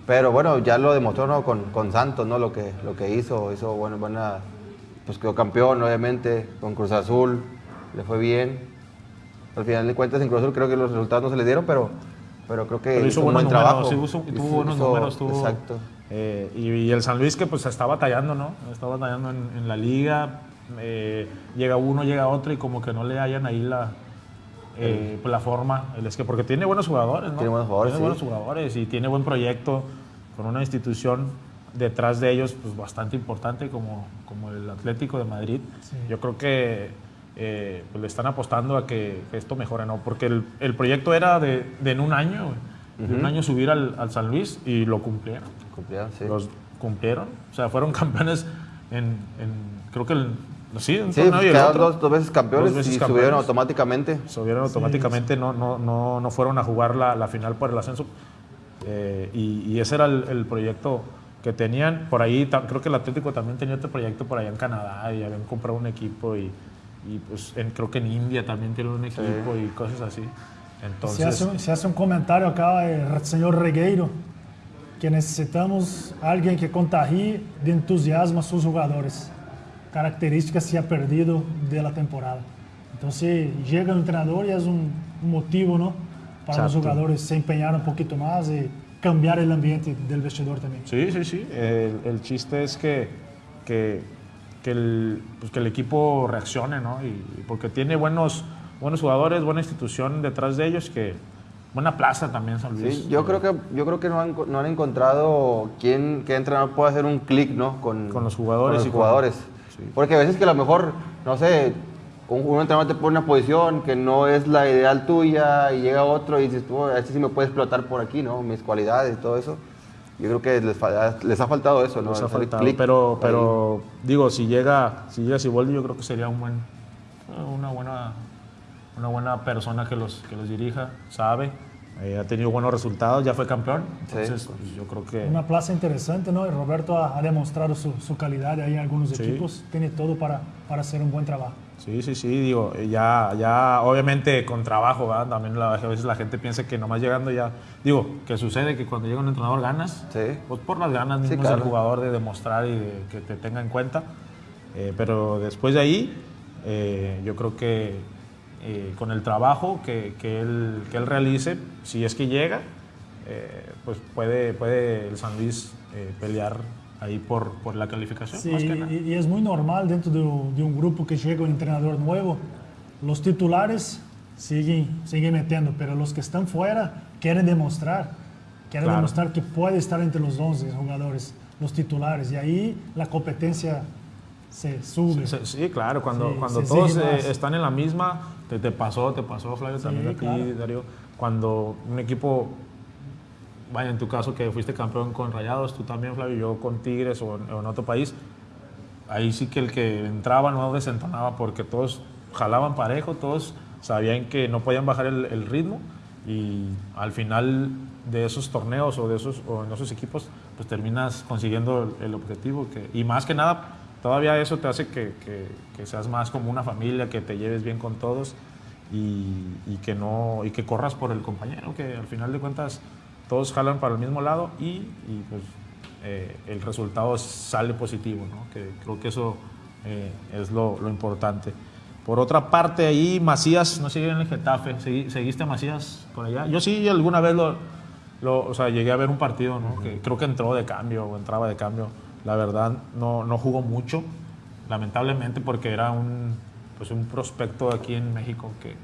Pero bueno, ya lo demostró ¿no? con, con Santos, ¿no? Lo que, lo que hizo, hizo bueno, buena, pues quedó campeón, obviamente, con Cruz Azul, le fue bien. Al final de cuentas, en Cruz Azul creo que los resultados no se le dieron, pero, pero creo que Pero hizo un buen trabajo. sí, hizo- tuvo Hizo- buenos hizo- números. Tuvo, Exacto. eh, y, y el San Luis que pues está batallando, ¿no? Está batallando en, en la liga. eh, llega uno, llega otro y como que no le hayan ahí la, eh, pues, la forma. El es que porque tiene buenos jugadores, ¿no? Tiene buenos jugadores, Tiene sí. buenos jugadores y tiene buen proyecto con una institución detrás de ellos pues bastante importante como, como el Atlético de Madrid. Sí. Yo creo que eh, pues, le están apostando a que, que esto mejore, ¿no? Porque el, el proyecto era de, de en un año, de un año subir al, al San Luis y lo cumplieron. Cumplieron, sí. Los cumplieron. O sea, fueron campeones en, en- creo que el, sí, un Sí, quedaron dos, dos veces campeones Dos veces y campeones. subieron automáticamente. subieron automáticamente, No, no, no, no fueron a jugar la, la final por el ascenso. Eh, y, y ese era el, el proyecto que tenían. Por ahí, creo que el Atlético también tenía otro proyecto por allá en Canadá y habían comprado un equipo y, y, pues en- creo que en India también tienen un equipo y cosas así. Se Entonces, hace, un- se hace un comentario acá, el señor Regueiro, que necesitamos alguien que contagie de entusiasmo a sus jugadores. Característica se ha perdido de la temporada. Entonces llega el entrenador y es un, un motivo ¿no? Para los Exacto. jugadores se empeñar un poquito más y cambiar el ambiente del vestidor también. Sí, sí, sí. El, el chiste es que, que, que el, pues que el equipo reaccione, ¿no? Y, porque tiene buenos, buenos jugadores, buena institución detrás de ellos, que buena plaza también San Luis. Sí, yo creo que, yo creo que no, han, no han encontrado quién, qué entrenador puede hacer un clic ¿no? con, Con los jugadores con los y con- jugadores. sí. Porque a veces que a lo mejor, no sé, un, un entrenador te pone una posición que no es la ideal tuya y llega otro y dices, tú, este sí me puede explotar por aquí, ¿no? Mis cualidades y todo eso. Yo creo que les, les ha faltado eso, ¿no? Nos ha faltado, pero, ahí. pero digo, si llega, si llega Siboldi, yo creo que sería un buen, una buena, una buena persona que los, que los dirija, sabe, eh, ha tenido buenos resultados, ya fue campeón. Entonces, pues, yo creo que. Una plaza interesante, ¿no? Y Roberto ha, demostrado su, su, calidad ahí en algunos equipos. Tiene todo para, para hacer un buen trabajo. Sí, sí, sí, digo, ya, ya obviamente con trabajo, ¿verdad? También a veces la gente piensa que nomás llegando ya, digo, que sucede que cuando llega un entrenador ganas, sí. pues por las ganas mismo sí, jugador de demostrar y de que te tenga en cuenta, eh, pero después de ahí, eh, yo creo que eh, con el trabajo que, que, él, que él realice, si es que llega, pues puede, puede el San Luis pelear ahí por, por la calificación. Sí, y, es muy normal dentro de, de, un grupo que llega un entrenador nuevo. Los titulares siguen, siguen metiendo, pero los que están fuera quieren demostrar, quieren demostrar que puede estar entre los 11 jugadores, los titulares, y ahí la competencia se sube. Sí, claro, cuando, cuando todos eh, están en la misma, te, te, pasó, te pasó Flavio también aquí, Darío, cuando un equipo vaya, en tu caso que fuiste campeón con Rayados, tú también, Flavio, yo con Tigres o en, otro país, ahí sí que el que entraba no desentonaba porque todos jalaban parejo, todos sabían que no podían bajar el, ritmo y al final de esos torneos o de esos o en esos equipos pues terminas consiguiendo el, objetivo que, y más que nada todavía eso te hace que, que, seas más como una familia que te lleves bien con todos y, que no y que corras por el compañero que al final de cuentas todos jalan para el mismo lado y, pues, eh, el resultado sale positivo, ¿no? que creo que eso eh, es lo, importante. Por otra parte, ahí Macías no sigue en el Getafe. ¿Seguiste a Macías por allá? Yo sí, alguna vez lo, lo o sea, llegué a ver un partido, ¿no? que creo que entró de cambio o entraba de cambio. La verdad, no, no jugó mucho, lamentablemente, porque era un, pues un prospecto aquí en México que,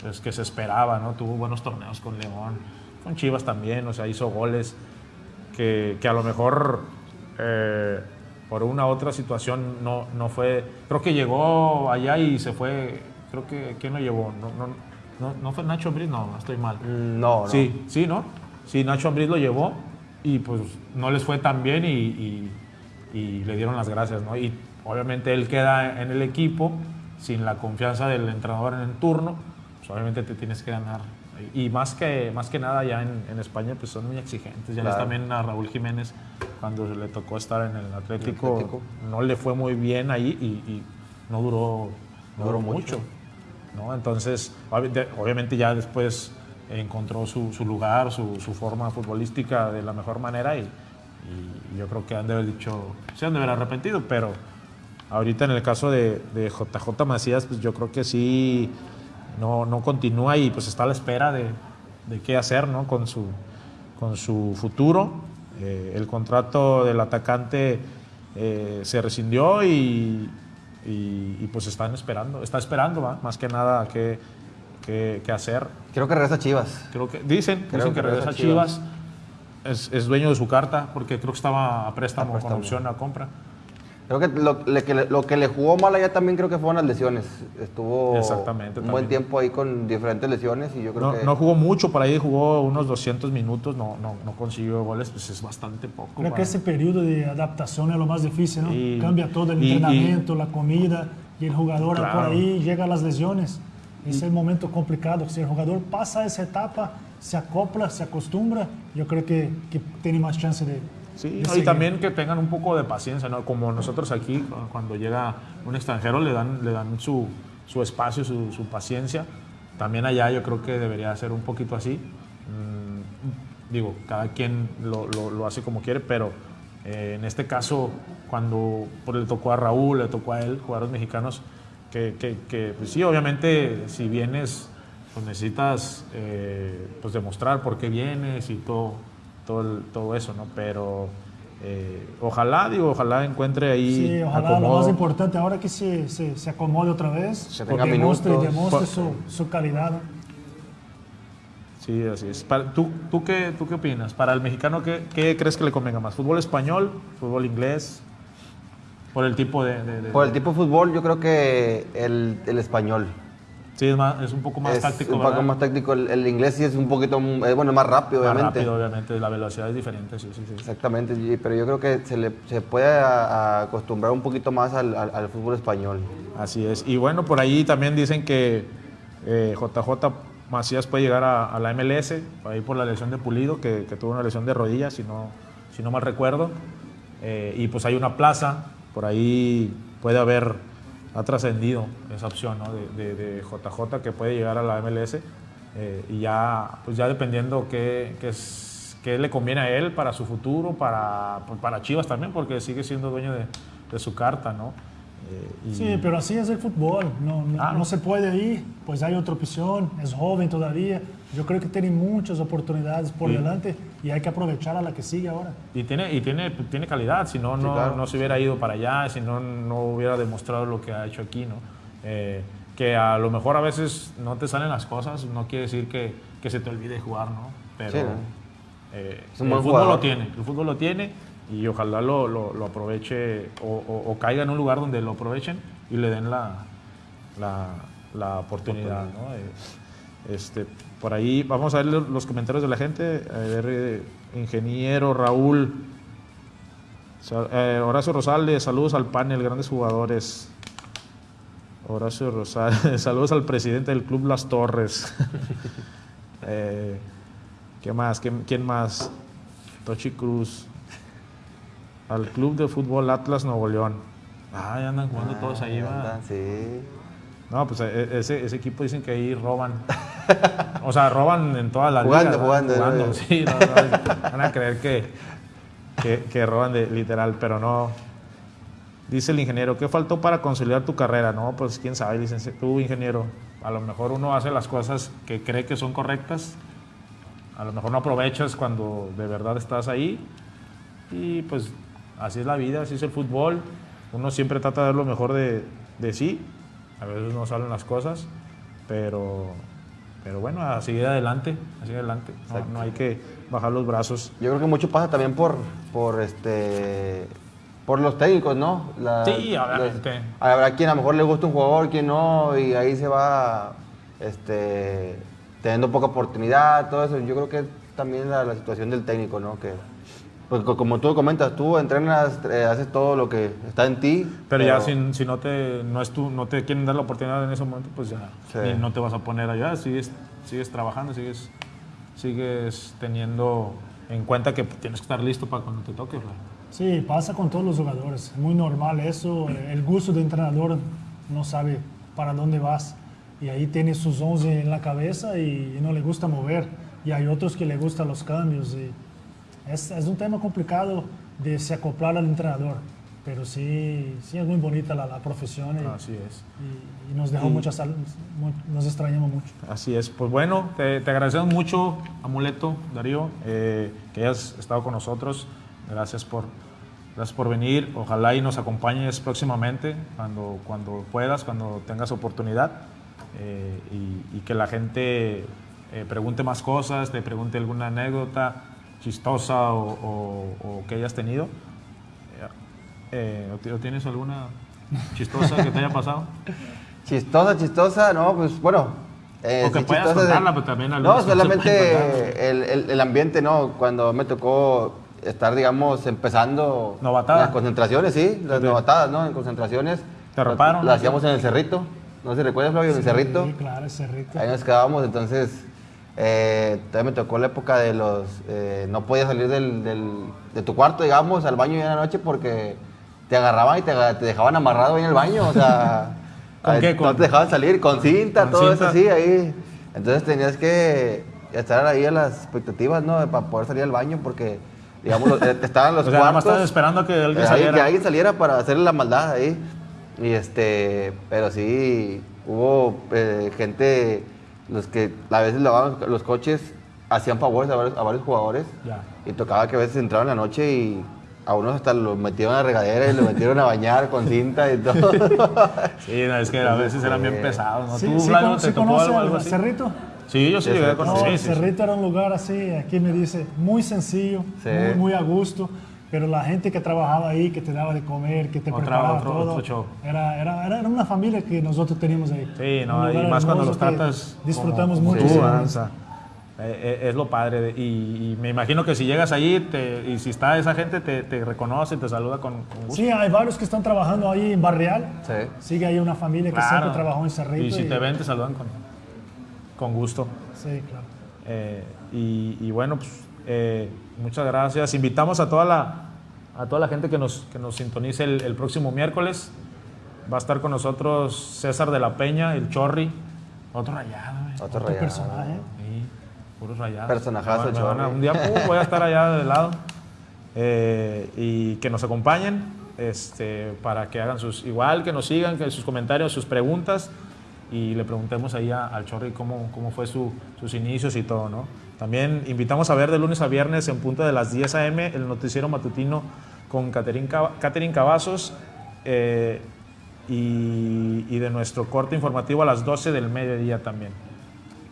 pues, que se esperaba, ¿no? Tuvo buenos torneos con León con Chivas también, o sea, hizo goles que, que a lo mejor eh, por una otra situación no, no fue. Creo que llegó allá y se fue. Creo que. ¿Quién lo llevó? No, no, no, fue Nacho Ambriz, no, estoy mal. No, no. Sí, sí, ¿no? Sí, Nacho Ambriz lo llevó y pues no les fue tan bien y, y, y le dieron las gracias, ¿no? Y obviamente él queda en el equipo sin la confianza del entrenador en el turno, pues obviamente te tienes que ganar y más que, más que nada ya en, en España pues son muy exigentes. Ya claro. también a Raúl Jiménez cuando le tocó estar en el Atlético, el Atlético. no le fue muy bien ahí y, y no duró, no duró mucho. ¿no? Entonces, obviamente ya después encontró su, su lugar, su, su, forma futbolística de la mejor manera y, y, yo creo que han de haber dicho, se han de haber arrepentido, pero ahorita en el caso de, de JJ Macías, pues yo creo que sí no, no continúa y pues está a la espera de, de qué hacer ¿no? con, su, con su futuro. Eh, el contrato del atacante eh, se rescindió y, y, y, pues están esperando, está esperando ¿va? más que nada qué, qué, qué, hacer. Creo que regresa Chivas. Creo que, dicen, creo dicen que, que, regresa Chivas. Chivas. Es, es, dueño de su carta porque creo que estaba a préstamo, a préstamo. con opción a compra. Creo que lo, le, que lo, que le jugó mal allá también creo que fueron las lesiones. Estuvo Exactamente, un buen tiempo ahí con diferentes lesiones y yo creo no, que... No jugó mucho, por ahí jugó unos 200 minutos, no, no, no consiguió goles, pues es bastante poco. Creo para... que ese periodo de adaptación es lo más difícil, ¿no? Y, Cambia todo el y, entrenamiento, y, la comida y el jugador claro. por ahí llega a las lesiones. Es el momento complicado. Si el jugador pasa esa etapa, se acopla, se acostumbra, yo creo que, que tiene más chance de, Sí, y también que tengan un poco de paciencia, ¿no? Como nosotros aquí, cuando llega un extranjero, le dan, le dan su, su espacio, su, su, paciencia. También allá yo creo que debería ser un poquito así. Mm, digo, cada quien lo, lo, lo, hace como quiere, pero eh, en este caso, cuando pues, le tocó a Raúl, le tocó a él, jugadores mexicanos, que, que, que pues sí, obviamente, si vienes, pues necesitas eh, pues demostrar por qué vienes y todo todo, el, todo eso, ¿no? Pero eh, ojalá, digo, ojalá encuentre ahí. Sí, ojalá acomodo. lo más importante ahora que se, se, se acomode otra vez, se tenga demuestre, minutos. demuestre su, su, calidad. Sí, así es. Para, ¿tú, tú, qué, ¿Tú qué opinas? Para el mexicano, ¿qué, ¿qué crees que le convenga más? ¿Fútbol español? ¿Fútbol inglés? Por el tipo de, de, de, Por el tipo de fútbol, yo creo que el, el español. Sí, es, más, es un poco más es táctico. Un poco ¿verdad? más táctico. El, el, inglés sí es un poquito, eh, bueno, más rápido, más obviamente. rápido, obviamente. La velocidad es diferente, sí, sí, sí. Exactamente, pero yo creo que se, le, se puede a, a acostumbrar un poquito más al, al, al, fútbol español. Así es. Y bueno, por ahí también dicen que eh, JJ Macías puede llegar a, la MLS, ahí por la lesión de Pulido, que, tuvo una lesión de rodillas, si no, si no mal recuerdo. Eh, y pues hay una plaza, por ahí puede haber, ha trascendido esa opción ¿no? de, JJ que puede llegar a la MLS. Eh, y ya, pues ya dependiendo qué, qué, le conviene a él para su futuro, para, pues para Chivas también, porque sigue siendo dueño de, de su carta, ¿no? Eh, sí, pero así es el fútbol. No, ah, no, se puede ir, pues hay otra opción, es joven todavía. Yo creo que tiene muchas oportunidades por delante y hay que aprovechar a la que sigue ahora. Y tiene, y tiene, tiene calidad, si no, no, se hubiera ido para allá, si no, no hubiera demostrado lo que ha hecho aquí. ¿no? Eh, que a lo mejor a veces no te salen las cosas, no quiere decir que, que se te olvide jugar, ¿no? Pero eh, el fútbol lo tiene, el fútbol lo tiene y ojalá lo, lo, aproveche o, caiga en un lugar donde lo aprovechen y le den la, la, oportunidad. ¿no? Eh, este, por ahí vamos a ver los comentarios de la gente. A ver, eh, ingeniero Raúl, eh, Horacio Rosales, saludos al panel, grandes jugadores. Horacio Rosales, saludos al presidente del club Las Torres. ¿Qué más? ¿Quién más? Tochi Cruz al Club de Fútbol Atlas Nuevo León. Ah, ya andan jugando todos ahí, va. Sí. No, pues e, ese, ese, equipo dicen que ahí roban. o sea, roban en toda la jugando, Jugando, jugando. Sí, van a creer que, que, que, roban de, literal, pero no. Dice el ingeniero, ¿qué faltó para consolidar tu carrera? No, pues quién sabe, licenciado. Tú, ingeniero, a lo mejor uno hace las cosas que cree que son correctas. A lo mejor no aprovechas cuando de verdad estás ahí. Y pues así es la vida, así es el fútbol. Uno siempre trata de dar lo mejor de, de sí. A veces no salen las cosas, pero, pero bueno, a seguir adelante, a seguir adelante. No, hay que bajar los brazos. Yo creo que mucho pasa también por, por este por los técnicos, ¿no? sí, obviamente. habrá quien a lo mejor le gusta un jugador, quien no, y ahí se va este, teniendo poca oportunidad, todo eso. Yo creo que también la, la situación del técnico, ¿no? Que, pues como tú comentas, tú entrenas, eh, haces todo lo que está en ti. Pero, ya si, no te no es tú, no te quieren dar la oportunidad en ese momento, pues ya no te vas a poner allá, sigues, sigues trabajando, sigues, sigues teniendo en cuenta que tienes que estar listo para cuando te toque. Sí, pasa con todos los jugadores, es muy normal eso, el gusto de entrenador no sabe para dónde vas y ahí tiene sus 11 en la cabeza y no le gusta mover y hay otros que le gustan los cambios y es, es, un tema complicado de se acoplar al entrenador, pero sí, sí es muy bonita la, la profesión. Y, Así es. Y, nos dejó muchas, nos extrañamos mucho. Así es. Pues bueno, te, te agradecemos mucho, Amuleto, Darío, eh, que hayas estado con nosotros. Gracias por, gracias por venir. Ojalá y nos acompañes próximamente cuando, cuando puedas, cuando tengas oportunidad. Eh, y, y, que la gente eh, pregunte más cosas, te pregunte alguna anécdota chistosa o, que hayas tenido. Eh, ¿O tienes alguna chistosa que te haya pasado? Chistosa, chistosa, no, pues bueno. Eh, o que puedas contarla, pero también No, solamente el, el, ambiente, ¿no? Cuando me tocó estar, digamos, empezando las concentraciones, sí, las novatadas, ¿no? En concentraciones. ¿Te roparon? Las, hacíamos en el cerrito. ¿No se recuerda, Flavio? En el cerrito. Sí, claro, el cerrito. Ahí nos quedábamos, entonces eh, también me tocó la época de los... Eh, no podías salir del, de tu cuarto, digamos, al baño en la noche porque te agarraban y te, dejaban amarrado ahí en el baño, o sea... ¿Con qué? No te dejaban salir, con cinta, todo eso así, ahí. Entonces tenías que estar ahí a las expectativas, ¿no? Para poder salir al baño porque, digamos, eh, estaban los o sea, cuartos... esperando que alguien saliera. Que alguien saliera para hacerle la maldad ahí. Y este... Pero sí, hubo gente los que a veces lavaban los coches hacían favores a varios, jugadores y tocaba que a veces entraban en la noche y a unos hasta los metieron a la regadera y los metieron a bañar con cinta y todo. Sí, es que a veces eran bien pesados. ¿no? Sí, ¿Tú, sí, Flavio, te tocó algo, algo así? ¿Cerrito? Sí, yo sí, llegué a conocer. No, Cerrito era un lugar así, aquí me dice, muy sencillo, muy, muy a gusto pero la gente que trabajaba ahí, que te daba de comer, que te preparaba todo, Era, era, era, una familia que nosotros teníamos ahí. Sí, no, y más cuando los tratas disfrutamos mucho. Eh, eh, es lo padre. Y, me imagino que si llegas ahí y si está esa gente, te, te reconoce, te saluda con, gusto. Sí, hay varios que están trabajando ahí en Barrial. Sí. Sigue ahí una familia que siempre trabajó en Cerrito. Y si te ven, te saludan con... Con gusto. Sí, claro. Eh, y, y bueno, pues eh, muchas gracias. Invitamos a toda la, a toda la gente que nos, que nos sintonice el, el próximo miércoles. Va a estar con nosotros César de la Peña, el Chorri. Otro rayado, güey. Otro Otro rayado. personaje. Sí, puros rayados. Personajazo, Chorri. Un día uh, voy a estar allá de lado. Eh, y que nos acompañen este, para que hagan sus. Igual que nos sigan, que sus comentarios, sus preguntas. Y le preguntemos ahí a- al Chorri cómo, cómo fue su- sus inicios y todo, ¿no? También invitamos a ver de lunes a viernes en punto de las 10 a.m. el noticiero matutino con Catherine Cavazos. eh, y, y de nuestro corte informativo a las 12 del mediodía también.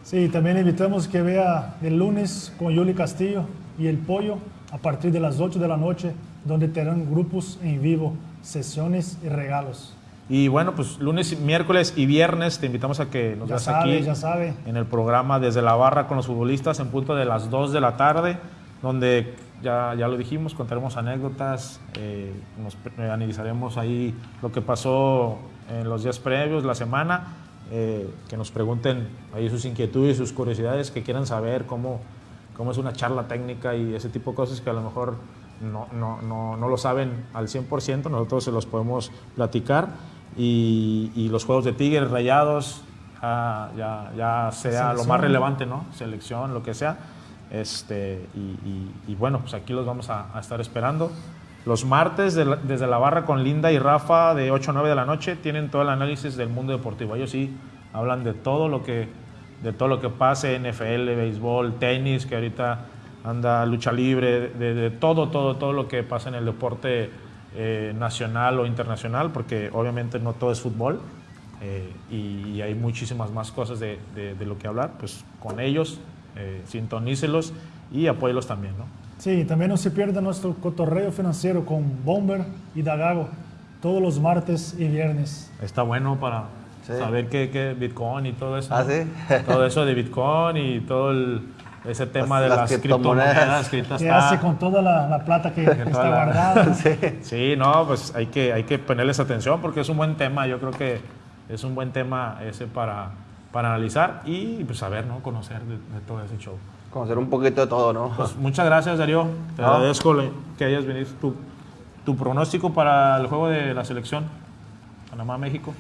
Sí, también invitamos que vea el lunes con Yuli Castillo y El Pollo a partir de las 8 de la noche, donde tendrán grupos en vivo, sesiones y regalos. Y bueno, pues lunes, miércoles y viernes te invitamos a que nos Ya veas sabe, aquí ya sabe. en el programa Desde la Barra con los futbolistas en punto de las 2 de la tarde, donde ya, ya lo dijimos, contaremos anécdotas, eh, nos eh, analizaremos ahí lo que pasó en los días previos, la semana, eh, que nos pregunten ahí sus inquietudes, sus curiosidades, que quieran saber cómo, cómo es una charla técnica y ese tipo de cosas que a lo mejor no, no, no, no lo saben al 100%, nosotros se los podemos platicar. Y, y los juegos de Tigres, Rayados, ya, ya, ya sea lo más Selección. relevante, ¿no? Selección, lo que sea. Este, y, y- y bueno, pues aquí los vamos a, a estar esperando. Los martes de la- desde la barra con Linda y Rafa de 8 a 9 de la noche tienen todo el análisis del mundo deportivo. Ellos sí hablan de todo lo que, de todo lo que pase, NFL, béisbol, tenis, que ahorita anda lucha libre, de, de todo, todo, todo lo que pasa en el deporte eh, nacional o internacional, porque obviamente no todo es fútbol. eh, y, y hay muchísimas más cosas de, de- de lo que hablar, pues con ellos, eh, sintonícelos y apóyelos también, ¿no? Sí, también no se pierda nuestro cotorreo financiero con Bomber y Dagago todos los martes y viernes. Está bueno para Sí. saber qué, qué Bitcoin y todo eso. ¿Ah, todo eso de Bitcoin y todo el- ese tema de las las criptomonedas. criptomonedas que ahorita ¿Qué está- hace con toda la, la plata que, que está la- guardada? Sí. Sí, no, pues hay que, hay que ponerles atención porque es un buen tema. Yo creo que es un buen tema ese para, para analizar y pues saber, ¿no? Conocer de, de todo ese show. Conocer un poquito de todo, ¿no? Pues muchas gracias, Darío. Te No. agradezco que hayas venido. Tu, tu pronóstico para el juego de la selección Panamá-México,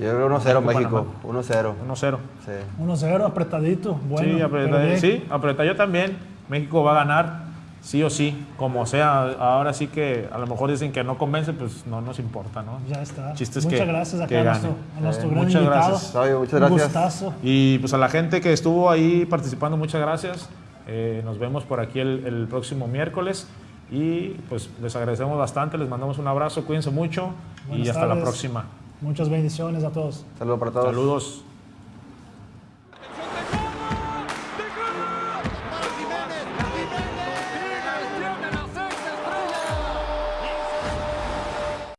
Yo creo 1-0 México, México. 1-0. 1-0. Sí. 1-0 apretadito, bueno. sí, bien. sí, aprieta yo también. México va a ganar, sí o sí, como sea. Ahora sí que a lo mejor dicen que no convence, pues no nos importa, ¿no? Ya está. Chiste es Muchas que- gracias acá que a nuestro, a nuestro Eh, gran muchas invitado. gracias. Muchas Un gracias. gustazo. Y pues a la gente que estuvo ahí participando, muchas gracias. Eh, nos vemos por aquí el, el próximo miércoles. Y pues les agradecemos bastante, les mandamos un abrazo, cuídense mucho y hasta la próxima. Muchas bendiciones a todos. Saludos para todos. Saludos.